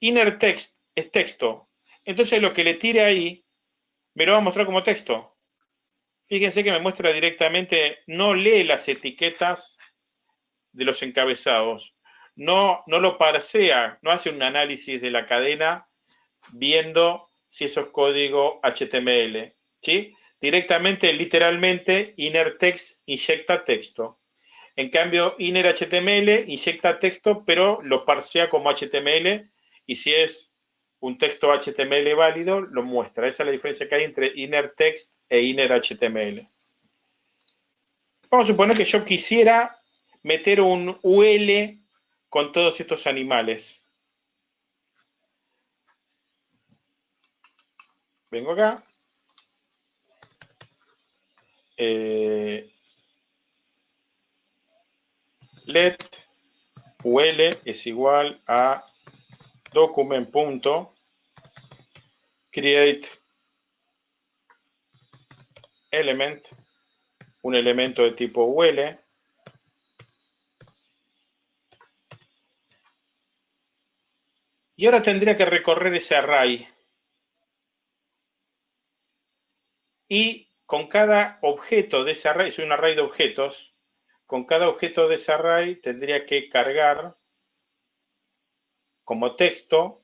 Inner text es texto. Entonces lo que le tire ahí, me lo va a mostrar como texto. Fíjense que me muestra directamente, no lee las etiquetas de los encabezados. No, no lo parsea, no hace un análisis de la cadena viendo si eso es código HTML. ¿sí? Directamente, literalmente, inner text inyecta texto. En cambio, inner HTML inyecta texto, pero lo parsea como HTML y si es un texto HTML válido, lo muestra. Esa es la diferencia que hay entre inner text e inner HTML. Vamos a suponer que yo quisiera meter un UL con todos estos animales. Vengo acá. Eh, let UL es igual a document.create element, un elemento de tipo UL, Y ahora tendría que recorrer ese array. Y con cada objeto de ese array, es un array de objetos, con cada objeto de ese array tendría que cargar como texto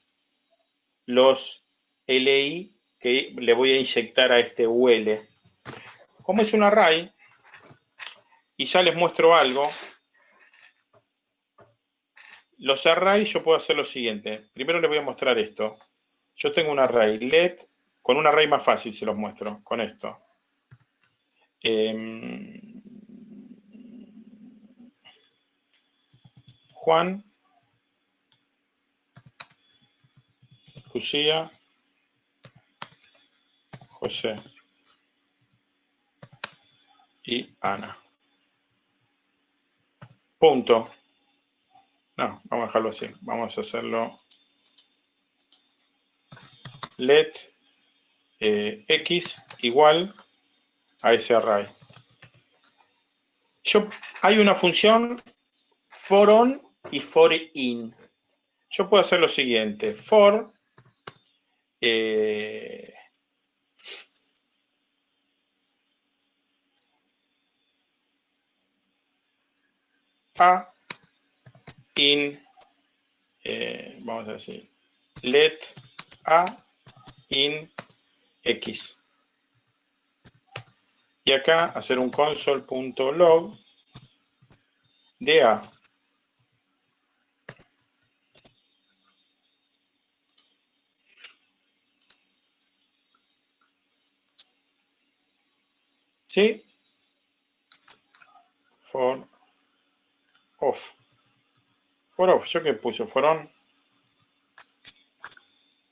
los LI que le voy a inyectar a este UL. Como es un array, y ya les muestro algo, los arrays yo puedo hacer lo siguiente. Primero les voy a mostrar esto. Yo tengo un array let, con un array más fácil se los muestro, con esto. Em, Juan, Lucía, José y Ana. Punto. No, vamos a dejarlo así. Vamos a hacerlo let eh, x igual a ese array. Yo, hay una función for on y for in. Yo puedo hacer lo siguiente. For eh, a in, eh, vamos a decir, let a in x. Y acá hacer un console.log de a. ¿Sí? For off. For ¿yo qué puse? Fueron.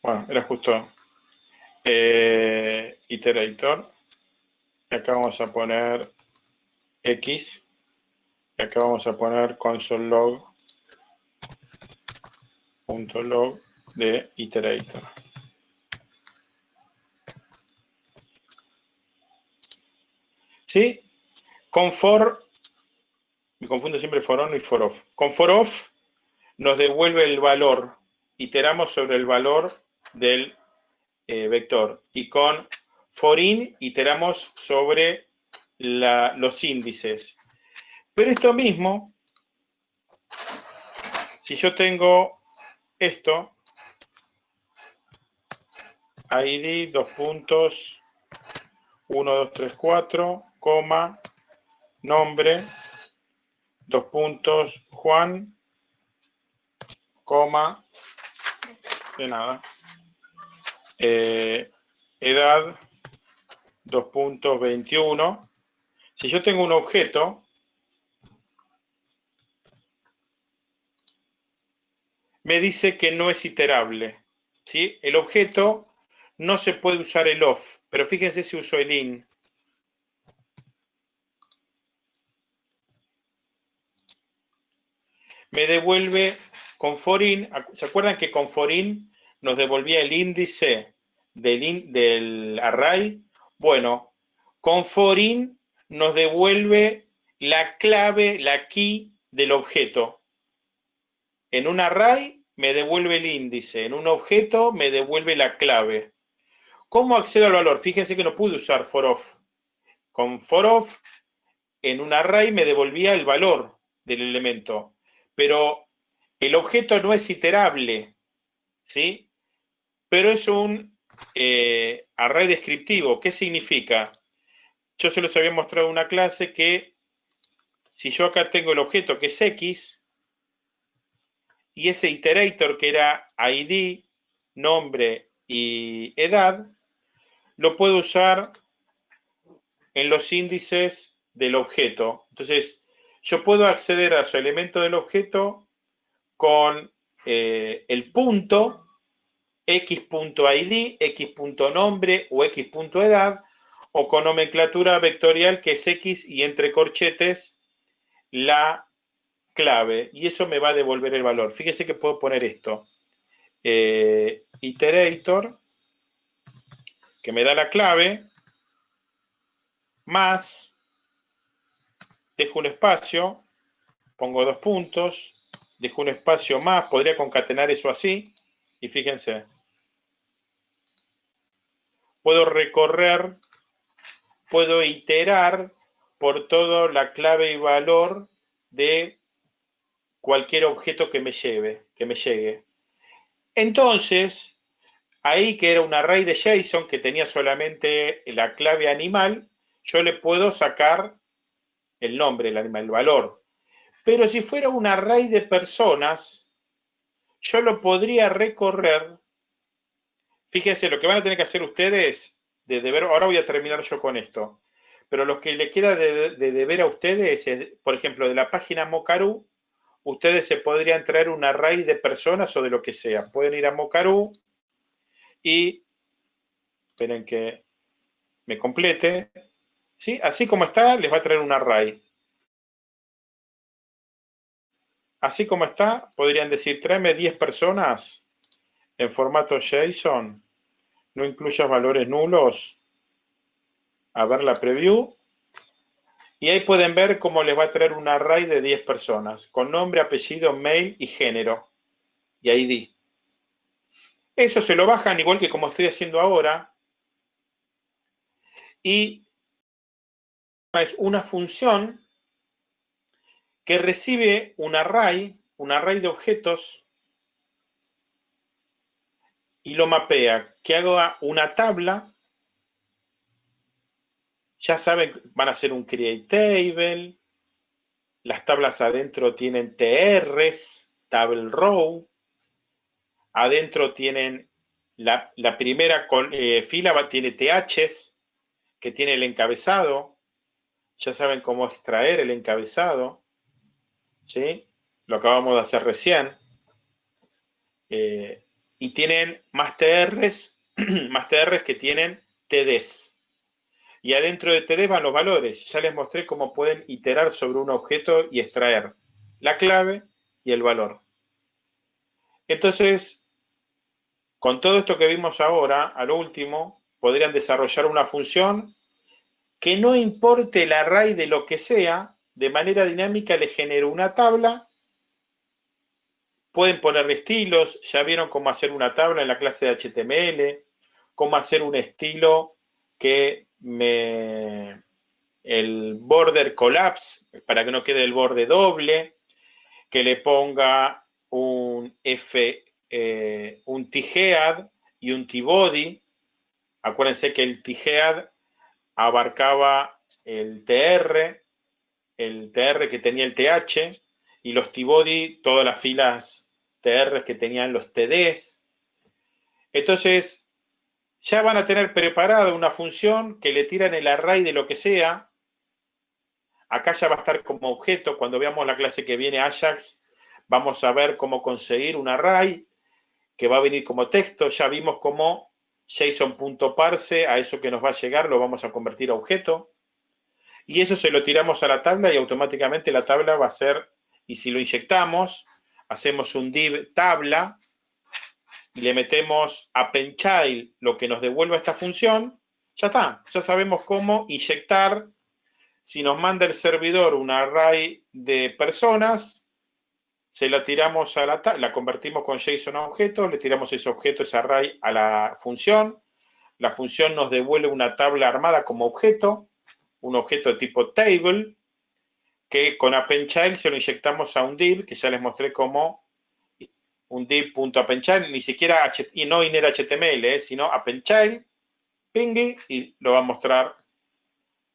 Bueno, era justo eh, iterator. Y acá vamos a poner X. Y acá vamos a poner console log. Punto log de iterator. ¿Sí? Con for, me confundo siempre for on y for off. Con for off nos devuelve el valor, iteramos sobre el valor del eh, vector. Y con forin iteramos sobre los índices. Pero esto mismo, si yo tengo esto, id, dos puntos, 1, 2, 3, 4, coma, nombre, dos puntos, Juan, coma, de nada, eh, edad 2.21. Si yo tengo un objeto, me dice que no es iterable. ¿sí? El objeto no se puede usar el off, pero fíjense si uso el in. Me devuelve con forin, ¿se acuerdan que con forin nos devolvía el índice del, del array? Bueno, con forin nos devuelve la clave, la key del objeto. En un array me devuelve el índice, en un objeto me devuelve la clave. ¿Cómo accedo al valor? Fíjense que no pude usar for off. Con for off, en un array me devolvía el valor del elemento, pero el objeto no es iterable, ¿sí? Pero es un eh, array descriptivo. ¿Qué significa? Yo se los había mostrado una clase que si yo acá tengo el objeto que es X, y ese iterator que era ID, nombre y edad, lo puedo usar en los índices del objeto. Entonces, yo puedo acceder a su elemento del objeto con eh, el punto x.id, x.nombre o x.edad, o con nomenclatura vectorial que es x y entre corchetes la clave. Y eso me va a devolver el valor. Fíjese que puedo poner esto. Eh, iterator, que me da la clave, más, dejo un espacio, pongo dos puntos, dejo un espacio más, podría concatenar eso así, y fíjense, puedo recorrer, puedo iterar por toda la clave y valor de cualquier objeto que me lleve, que me llegue. Entonces, ahí que era un array de JSON que tenía solamente la clave animal, yo le puedo sacar el nombre, el animal, el valor. Pero si fuera un array de personas, yo lo podría recorrer. Fíjense, lo que van a tener que hacer ustedes, de deber, ahora voy a terminar yo con esto, pero lo que le queda de, deber a ustedes es, por ejemplo, de la página Mocaru, ustedes se podrían traer un array de personas o de lo que sea. Pueden ir a Mocaru y, esperen que me complete, ¿sí? Así como está, les va a traer un array. Así como está, podrían decir, tráeme 10 personas en formato JSON, no incluyas valores nulos. A ver la preview. Y ahí pueden ver cómo les va a traer un array de 10 personas, con nombre, apellido, mail y género. Y ID. Eso se lo bajan igual que como estoy haciendo ahora. Y es una función que recibe un array, un array de objetos y lo mapea, que haga una tabla. Ya saben, van a hacer un create table. Las tablas adentro tienen TRs, table row. Adentro tienen la, primera eh, fila, tiene THs, que tiene el encabezado. Ya saben cómo extraer el encabezado. ¿sí? Lo acabamos de hacer recién. Eh, y tienen más TRs, más TRs que tienen TDs. Y adentro de TDs van los valores. Ya les mostré cómo pueden iterar sobre un objeto y extraer la clave y el valor. Entonces, con todo esto que vimos ahora, al último, podrían desarrollar una función que no importe el array de lo que sea, de manera dinámica le genero una tabla. Pueden poner estilos, ya vieron cómo hacer una tabla en la clase de HTML, cómo hacer un estilo que me el border collapse para que no quede el borde doble, que le ponga un F, eh, un T-head y un T-body. Acuérdense que el T-head abarcaba el TR, el TR que tenía el TH y los T-body, todas las filas Que tenían los TDs. Entonces, ya van a tener preparada una función que le tiran el array de lo que sea. Acá ya va a estar como objeto. Cuando veamos la clase que viene Ajax, vamos a ver cómo conseguir un array que va a venir como texto. Ya vimos cómo JSON.parse, a eso que nos va a llegar, lo vamos a convertir a objeto y eso se lo tiramos a la tabla y automáticamente la tabla va a ser, y si lo inyectamos, hacemos un div tabla y le metemos a child lo que nos devuelva esta función, ya está, ya sabemos cómo inyectar, si nos manda el servidor un array de personas, se la tiramos a la la convertimos con JSON a objeto, le tiramos ese objeto, ese array a la función, la función nos devuelve una tabla armada como objeto, un objeto de tipo table, que con AppendChild se lo inyectamos a un div, que ya les mostré como un div.appendchild, ni siquiera y no inner HTML, eh, sino appendchild, pingy, y lo va a mostrar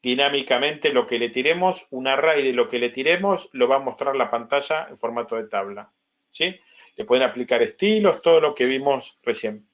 dinámicamente lo que le tiremos, un array de lo que le tiremos, lo va a mostrar la pantalla en formato de tabla. ¿sí? Le pueden aplicar estilos, todo lo que vimos recién.